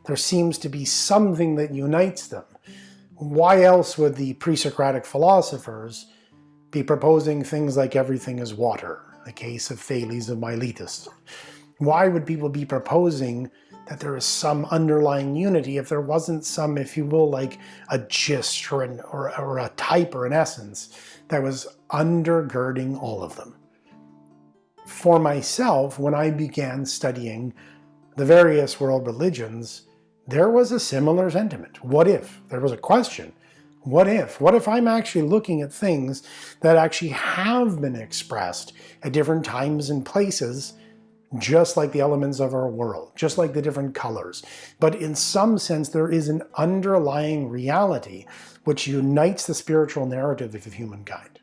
S1: There seems to be something that unites them. Why else would the pre-Socratic philosophers be proposing things like everything is water, the case of Thales of Miletus? Why would people be proposing that there is some underlying unity if there wasn't some, if you will, like a gist or, an, or, or a type or an essence that was undergirding all of them. For myself, when I began studying the various world religions, there was a similar sentiment. What if? There was a question. What if? What if I'm actually looking at things that actually have been expressed at different times and places just like the elements of our world, just like the different colors. But in some sense, there is an underlying reality which unites the spiritual narrative of humankind.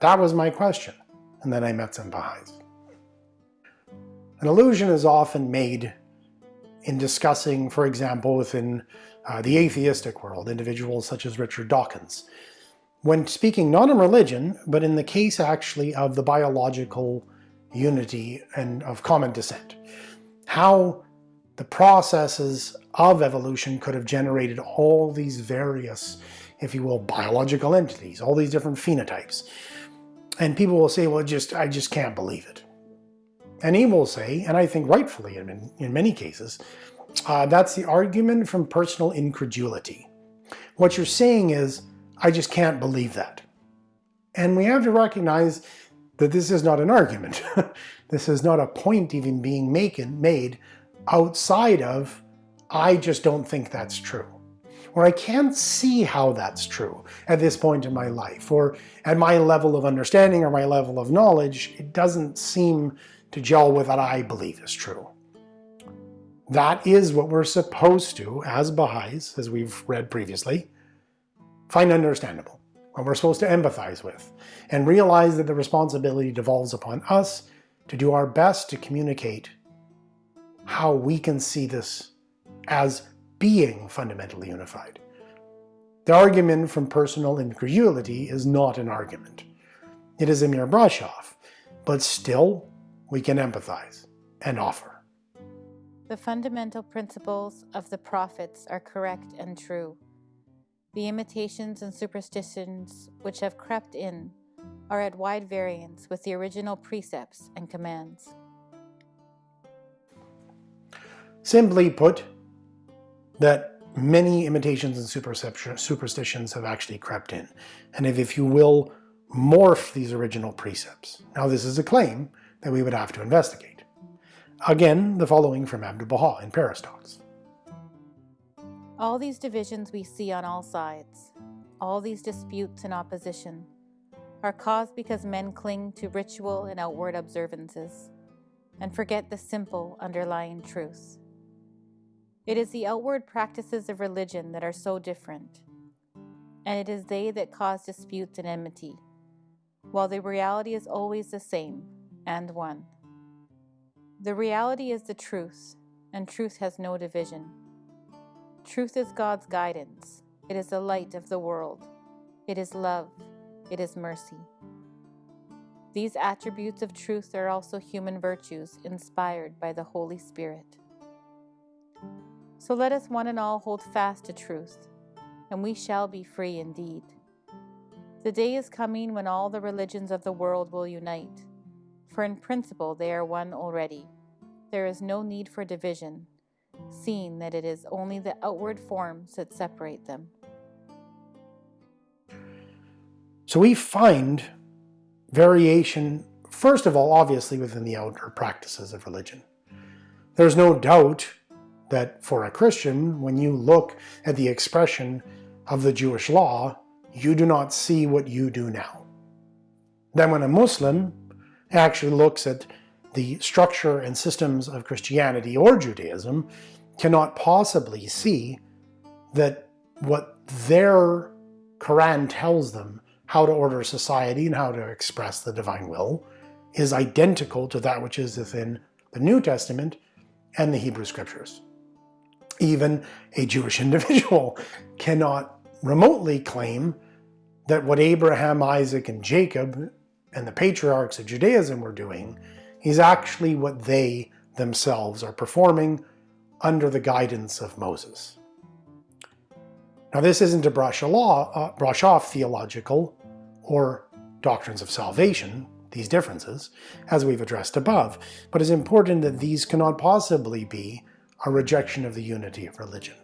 S1: That was my question, and then I met some Baha'is. An allusion is often made in discussing, for example, within uh, the atheistic world, individuals such as Richard Dawkins, when speaking not in religion, but in the case actually of the biological unity and of common descent. How the processes of evolution could have generated all these various, if you will, biological entities, all these different phenotypes. And people will say, well, just I just can't believe it. And he will say, and I think rightfully in, in many cases, uh, that's the argument from personal incredulity. What you're saying is, I just can't believe that. And we have to recognize that this is not an argument. this is not a point even being made outside of, I just don't think that's true. Or I can't see how that's true at this point in my life, or at my level of understanding or my level of knowledge, it doesn't seem to gel with what I believe is true. That is what we're supposed to, as Baha'is, as we've read previously, find understandable we're supposed to empathize with, and realize that the responsibility devolves upon us to do our best to communicate how we can see this as being fundamentally unified. The argument from personal incredulity is not an argument. It is a mere brush-off, but still we can empathize and offer.
S2: The fundamental principles of the prophets are correct and true. The imitations and superstitions which have crept in are at wide variance with the original precepts and commands.
S1: Simply put, that many imitations and superstitions have actually crept in, and if, if you will, morph these original precepts. Now this is a claim that we would have to investigate. Again, the following from Abdu'l-Baha in Paris Talks.
S2: All these divisions we see on all sides, all these disputes and opposition, are caused because men cling to ritual and outward observances, and forget the simple underlying truths. It is the outward practices of religion that are so different, and it is they that cause disputes and enmity, while the reality is always the same and one. The reality is the truth, and truth has no division. Truth is God's guidance, it is the light of the world, it is love, it is mercy. These attributes of truth are also human virtues inspired by the Holy Spirit. So let us one and all hold fast to truth, and we shall be free indeed. The day is coming when all the religions of the world will unite, for in principle they are one already. There is no need for division, seeing that it is only the outward forms that separate them.
S1: So we find variation, first of all, obviously within the outer practices of religion. There's no doubt that for a Christian, when you look at the expression of the Jewish law, you do not see what you do now. Then when a Muslim actually looks at the structure and systems of Christianity or Judaism, cannot possibly see that what their Quran tells them how to order society and how to express the divine will is identical to that which is within the New Testament and the Hebrew Scriptures. Even a Jewish individual cannot remotely claim that what Abraham, Isaac, and Jacob and the patriarchs of Judaism were doing is actually what they themselves are performing under the guidance of Moses. Now this isn't to brush, law, uh, brush off theological or doctrines of salvation, these differences, as we've addressed above, but it's important that these cannot possibly be a rejection of the unity of religion.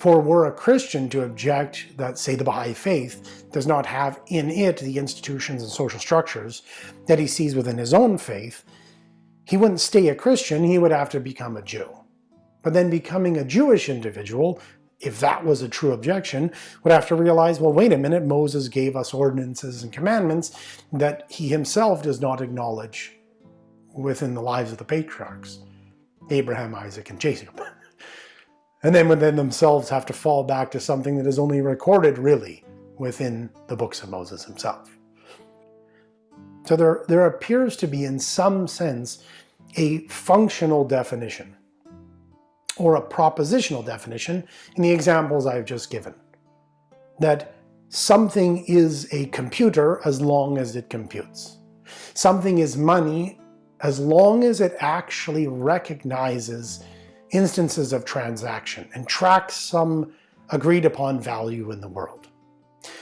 S1: For were a Christian to object that, say, the Baha'i faith does not have in it the institutions and social structures that he sees within his own faith, he wouldn't stay a Christian, he would have to become a Jew. But then becoming a Jewish individual if that was a true objection, would have to realize, well, wait a minute, Moses gave us ordinances and commandments that he himself does not acknowledge within the lives of the patriarchs, Abraham, Isaac, and Jacob. And then within themselves have to fall back to something that is only recorded really within the books of Moses himself. So there, there appears to be in some sense a functional definition or a propositional definition in the examples I've just given. That something is a computer as long as it computes. Something is money as long as it actually recognizes instances of transaction and tracks some agreed upon value in the world.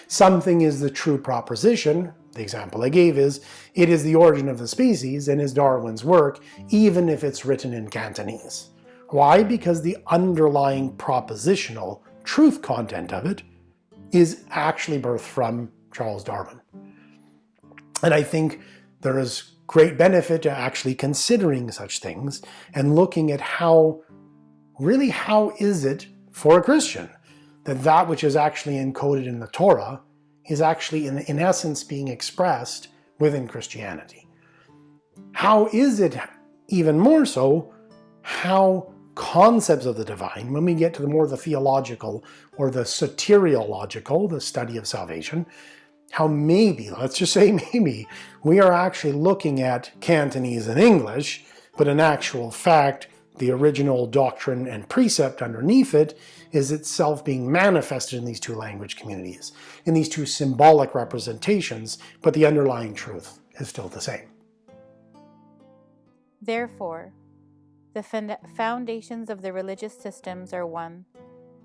S1: Something is the true proposition, the example I gave is, it is the origin of the species and is Darwin's work, even if it's written in Cantonese. Why? Because the underlying propositional truth content of it is actually birthed from Charles Darwin. And I think there is great benefit to actually considering such things and looking at how, really how is it for a Christian that that which is actually encoded in the Torah is actually in, in essence being expressed within Christianity. How is it even more so how concepts of the divine, when we get to the more the theological or the soteriological, the study of salvation, how maybe, let's just say maybe, we are actually looking at Cantonese and English, but in actual fact, the original doctrine and precept underneath it is itself being manifested in these two language communities, in these two symbolic representations, but the underlying truth is still the same.
S2: Therefore, the foundations of the religious systems are one,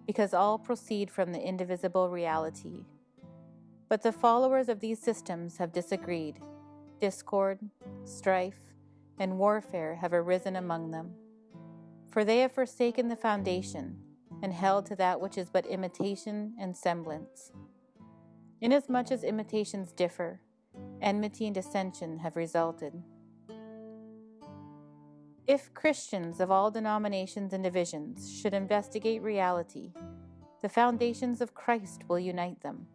S2: because all proceed from the indivisible reality. But the followers of these systems have disagreed. Discord, strife, and warfare have arisen among them. For they have forsaken the foundation, and held to that which is but imitation and semblance. Inasmuch as imitations differ, enmity and dissension have resulted. If Christians of all denominations and divisions should investigate reality, the foundations of Christ will unite them.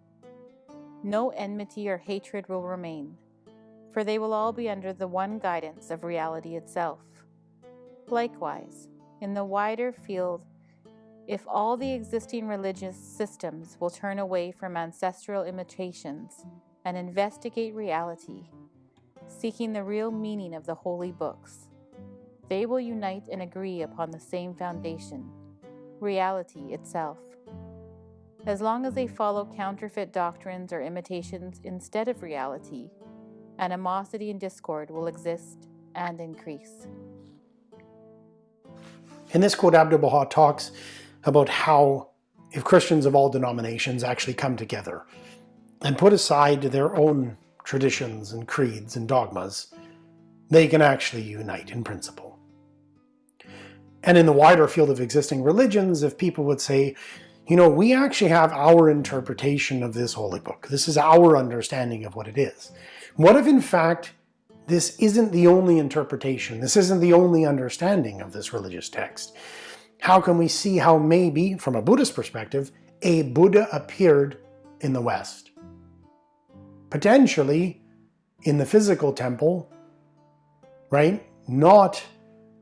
S2: No enmity or hatred will remain, for they will all be under the one guidance of reality itself. Likewise, in the wider field if all the existing religious systems will turn away from ancestral imitations and investigate reality, seeking the real meaning of the holy books, they will unite and agree upon the same foundation reality itself. As long as they follow counterfeit doctrines or imitations instead of reality, animosity and discord will exist and increase.
S1: In this quote, Abdu'l Baha talks about how if Christians of all denominations actually come together and put aside their own traditions and creeds and dogmas, they can actually unite in principle. And in the wider field of existing religions, if people would say, you know, we actually have our interpretation of this holy book. This is our understanding of what it is. What if in fact this isn't the only interpretation, this isn't the only understanding of this religious text. How can we see how maybe, from a Buddhist perspective, a Buddha appeared in the West? Potentially in the physical temple, right? Not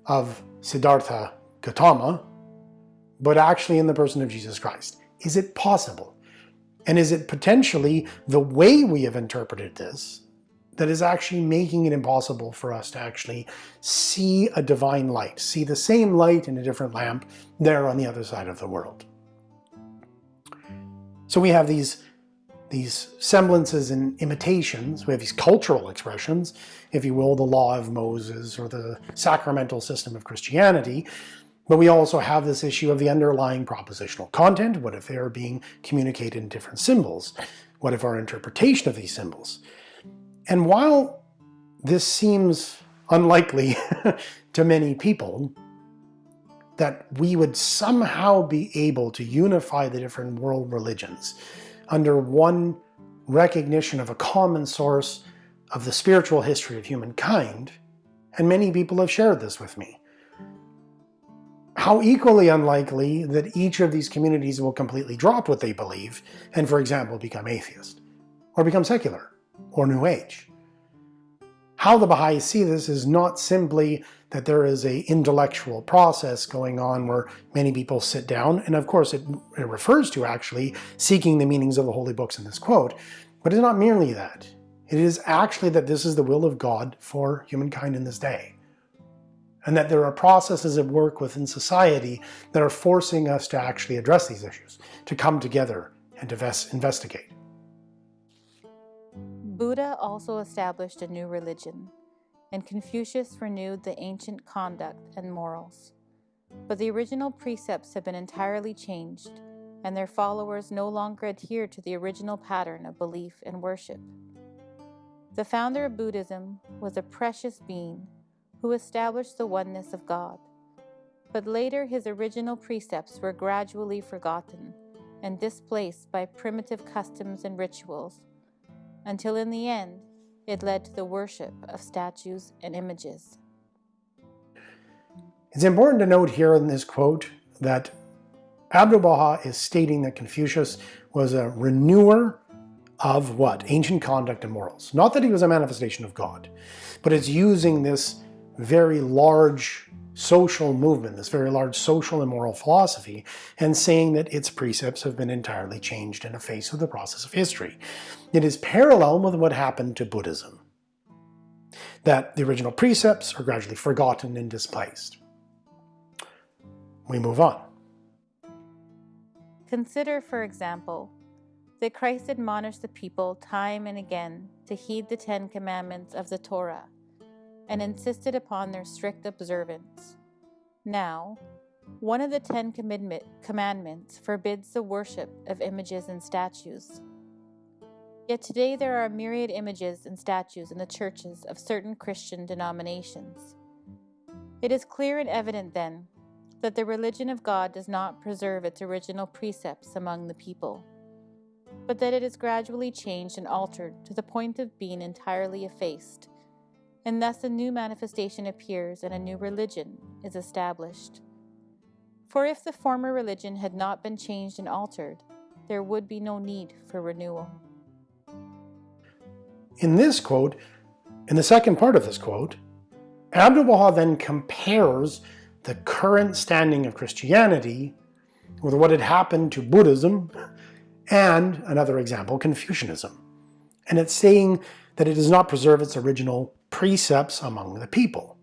S1: of Siddhartha Gautama, but actually in the person of Jesus Christ. Is it possible? And is it potentially the way we have interpreted this that is actually making it impossible for us to actually see a divine light, see the same light in a different lamp there on the other side of the world. So we have these, these semblances and imitations, we have these cultural expressions, if you will, the law of Moses or the sacramental system of Christianity, but we also have this issue of the underlying propositional content. What if they are being communicated in different symbols? What if our interpretation of these symbols and while this seems unlikely to many people, that we would somehow be able to unify the different world religions under one recognition of a common source of the spiritual history of humankind, and many people have shared this with me. How equally unlikely that each of these communities will completely drop what they believe and, for example, become atheist or become secular or New Age. How the Baha'is see this is not simply that there is a intellectual process going on where many people sit down, and of course it, it refers to actually seeking the meanings of the holy books in this quote, but it's not merely that. It is actually that this is the will of God for humankind in this day. And that there are processes at work within society that are forcing us to actually address these issues, to come together and to investigate.
S2: Buddha also established a new religion, and Confucius renewed the ancient conduct and morals. But the original precepts have been entirely changed, and their followers no longer adhere to the original pattern of belief and worship. The founder of Buddhism was a precious being who established the oneness of God. But later, his original precepts were gradually forgotten and displaced by primitive customs and rituals until in the end it led to the worship of statues and images.
S1: It's important to note here in this quote that Abdu'l-Baha is stating that Confucius was a renewer of what? Ancient conduct and morals. Not that he was a manifestation of God, but it's using this very large social movement, this very large social and moral philosophy, and saying that its precepts have been entirely changed in the face of the process of history. It is parallel with what happened to Buddhism, that the original precepts are gradually forgotten and displaced. We move on.
S2: Consider, for example, that Christ admonished the people time and again to heed the Ten Commandments of the Torah and insisted upon their strict observance. Now, one of the Ten Commandments forbids the worship of images and statues. Yet today there are a myriad images and statues in the churches of certain Christian denominations. It is clear and evident, then, that the religion of God does not preserve its original precepts among the people, but that it is gradually changed and altered to the point of being entirely effaced and thus a new manifestation appears and a new religion is established. For if the former religion had not been changed and altered, there would be no need for renewal.
S1: In this quote, in the second part of this quote, Abdu'l-Baha then compares the current standing of Christianity with what had happened to Buddhism and, another example, Confucianism. And it's saying that it does not preserve its original precepts among the people.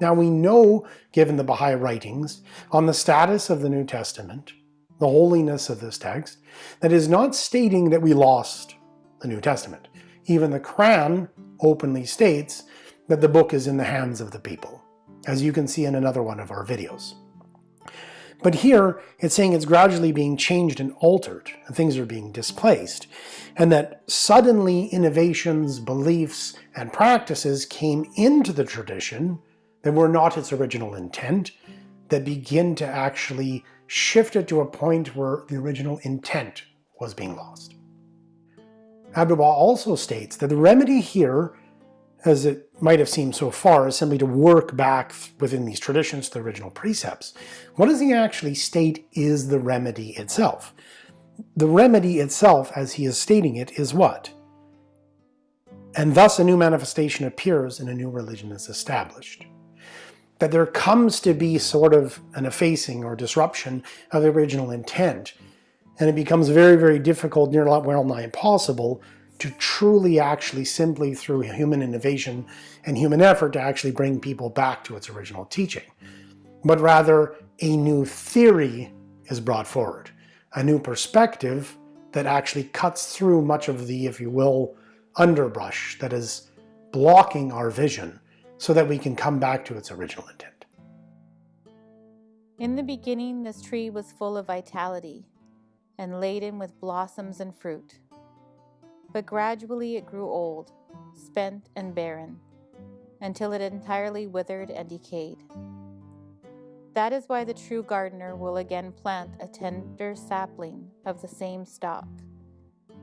S1: Now we know, given the Baha'i writings, on the status of the New Testament, the holiness of this text, that is not stating that we lost the New Testament. Even the Quran openly states that the book is in the hands of the people, as you can see in another one of our videos. But here, it's saying it's gradually being changed and altered, and things are being displaced, and that suddenly innovations, beliefs, and practices came into the tradition that were not its original intent, that begin to actually shift it to a point where the original intent was being lost. Abdu'l-Baha also states that the remedy here, as it might have seemed so far, is simply to work back within these traditions to the original precepts. What does he actually state is the remedy itself? The remedy itself, as he is stating it, is what? And thus a new manifestation appears and a new religion is established. That there comes to be sort of an effacing or disruption of the original intent, and it becomes very, very difficult, near well nigh impossible, to truly actually simply through human innovation and human effort to actually bring people back to its original teaching. But rather, a new theory is brought forward, a new perspective that actually cuts through much of the, if you will, underbrush that is blocking our vision so that we can come back to its original intent.
S2: In the beginning, this tree was full of vitality and laden with blossoms and fruit. But gradually it grew old, spent and barren, until it entirely withered and decayed. That is why the true gardener will again plant a tender sapling of the same stock,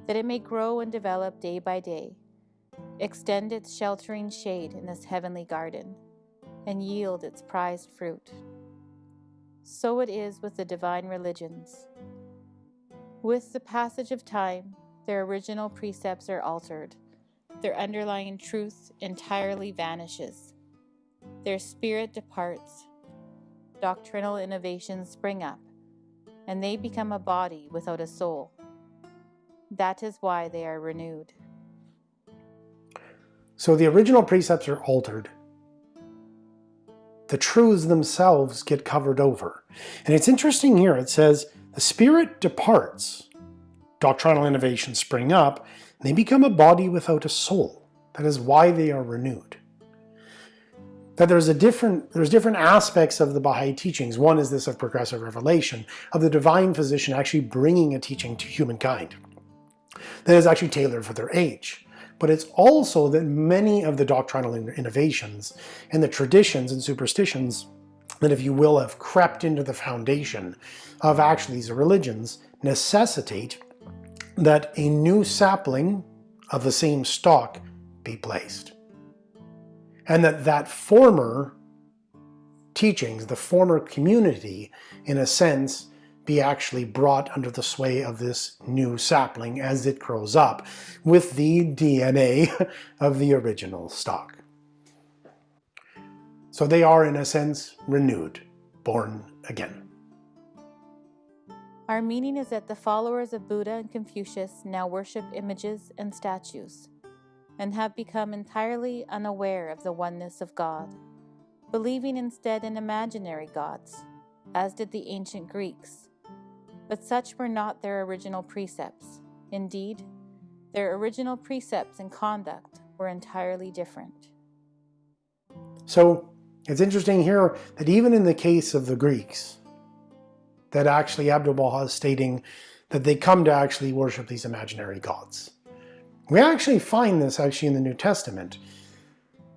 S2: that it may grow and develop day by day, extend its sheltering shade in this heavenly garden, and yield its prized fruit. So it is with the divine religions. With the passage of time, their original precepts are altered. Their underlying truth entirely vanishes. Their spirit departs. Doctrinal innovations spring up, and they become a body without a soul. That is why they are renewed.
S1: So the original precepts are altered. The truths themselves get covered over. And it's interesting here, it says, the spirit departs, doctrinal innovations spring up, they become a body without a soul. That is why they are renewed. That there's a different, there's different aspects of the Baha'i teachings. One is this of progressive revelation, of the divine physician actually bringing a teaching to humankind that is actually tailored for their age. But it's also that many of the doctrinal innovations and the traditions and superstitions that, if you will, have crept into the foundation of actually these religions necessitate that a new sapling of the same stock be placed. And that that former teachings, the former community, in a sense, be actually brought under the sway of this new sapling as it grows up with the DNA of the original stock. So they are, in a sense, renewed, born again.
S2: Our meaning is that the followers of Buddha and Confucius now worship images and statues, and have become entirely unaware of the oneness of God, believing instead in imaginary gods, as did the ancient Greeks. But such were not their original precepts. Indeed, their original precepts and conduct were entirely different.
S1: So it's interesting here that even in the case of the Greeks, that actually Abdu'l-Baha is stating that they come to actually worship these imaginary gods. We actually find this actually in the New Testament,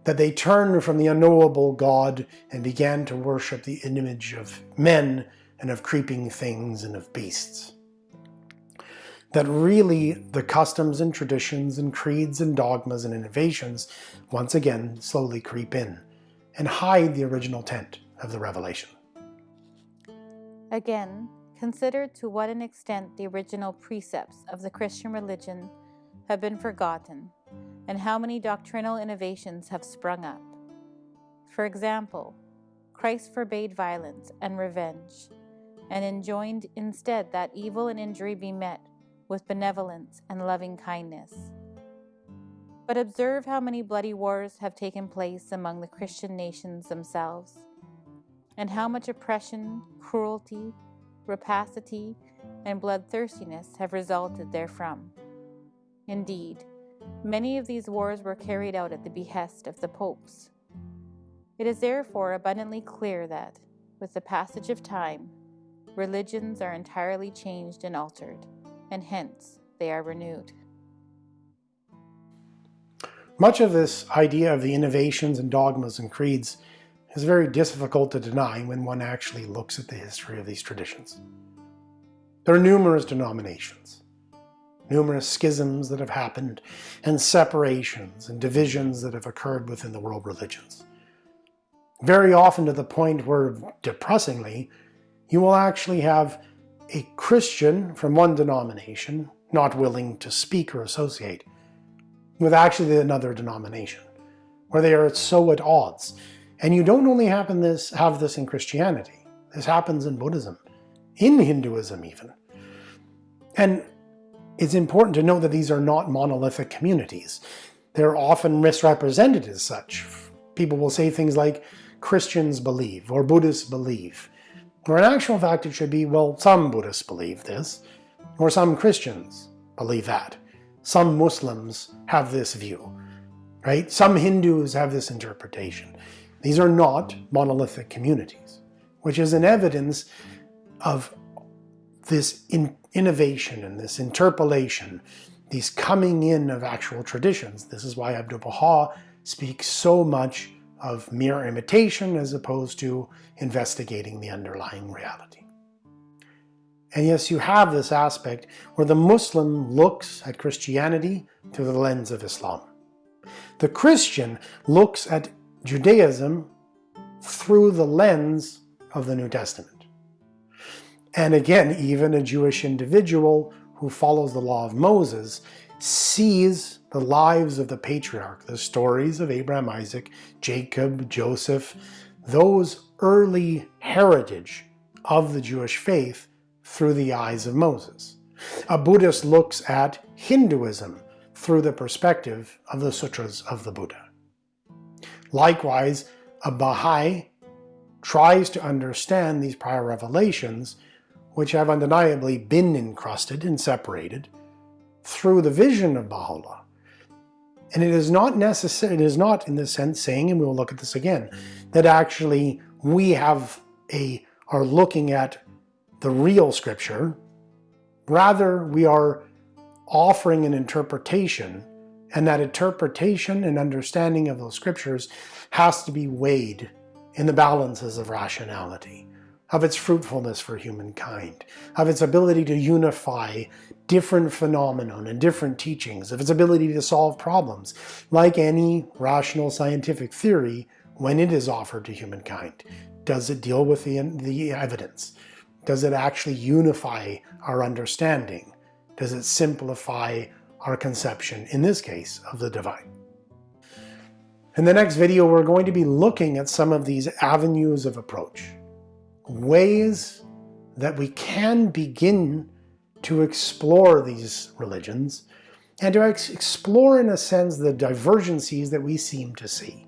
S1: that they turned from the unknowable God and began to worship the image of men and of creeping things and of beasts. That really the customs and traditions and creeds and dogmas and innovations once again slowly creep in and hide the original tent of the revelation.
S2: Again, consider to what an extent the original precepts of the Christian religion have been forgotten, and how many doctrinal innovations have sprung up. For example, Christ forbade violence and revenge, and enjoined instead that evil and injury be met with benevolence and loving kindness. But observe how many bloody wars have taken place among the Christian nations themselves, and how much oppression, cruelty, rapacity, and bloodthirstiness have resulted therefrom. Indeed, many of these wars were carried out at the behest of the popes. It is therefore abundantly clear that, with the passage of time, religions are entirely changed and altered, and hence they are renewed.
S1: Much of this idea of the innovations and dogmas and creeds is very difficult to deny when one actually looks at the history of these traditions. There are numerous denominations, numerous schisms that have happened, and separations and divisions that have occurred within the world religions. Very often to the point where, depressingly, you will actually have a Christian from one denomination not willing to speak or associate with actually another denomination, where they are so at odds. And you don't only happen this, have this in Christianity. This happens in Buddhism, in Hinduism even. And it's important to note that these are not monolithic communities. They're often misrepresented as such. People will say things like, Christians believe, or Buddhists believe. Or in actual fact, it should be, well, some Buddhists believe this, or some Christians believe that. Some Muslims have this view, right? Some Hindus have this interpretation. These are not monolithic communities, which is an evidence of this in innovation and this interpolation, these coming in of actual traditions. This is why Abdu'l-Baha speaks so much of mere imitation as opposed to investigating the underlying reality. And yes, you have this aspect where the Muslim looks at Christianity through the lens of Islam. The Christian looks at Judaism through the lens of the New Testament. And again, even a Jewish individual who follows the law of Moses sees the lives of the patriarch, the stories of Abraham, Isaac, Jacob, Joseph, those early heritage of the Jewish faith through the eyes of Moses. A Buddhist looks at Hinduism through the perspective of the sutras of the Buddha. Likewise, a Baha'i tries to understand these prior revelations which have undeniably been encrusted and separated through the vision of Baha'u'llah. And it is not necessary, it is not in this sense saying, and we will look at this again, that actually we have a, are looking at the real scripture. Rather, we are offering an interpretation, and that interpretation and understanding of those scriptures has to be weighed in the balances of rationality of its fruitfulness for humankind, of its ability to unify different phenomenon and different teachings, of its ability to solve problems, like any rational scientific theory when it is offered to humankind. Does it deal with the, the evidence? Does it actually unify our understanding? Does it simplify our conception, in this case, of the divine? In the next video, we're going to be looking at some of these avenues of approach ways that we can begin to explore these religions and to explore, in a sense, the divergencies that we seem to see.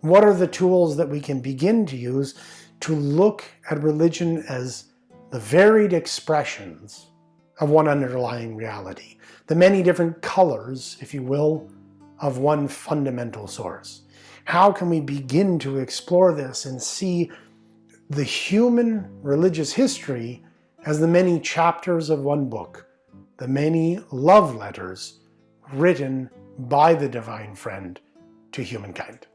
S1: What are the tools that we can begin to use to look at religion as the varied expressions of one underlying reality, the many different colors, if you will, of one fundamental source? How can we begin to explore this and see the human religious history as the many chapters of one book, the many love letters written by the Divine Friend to humankind.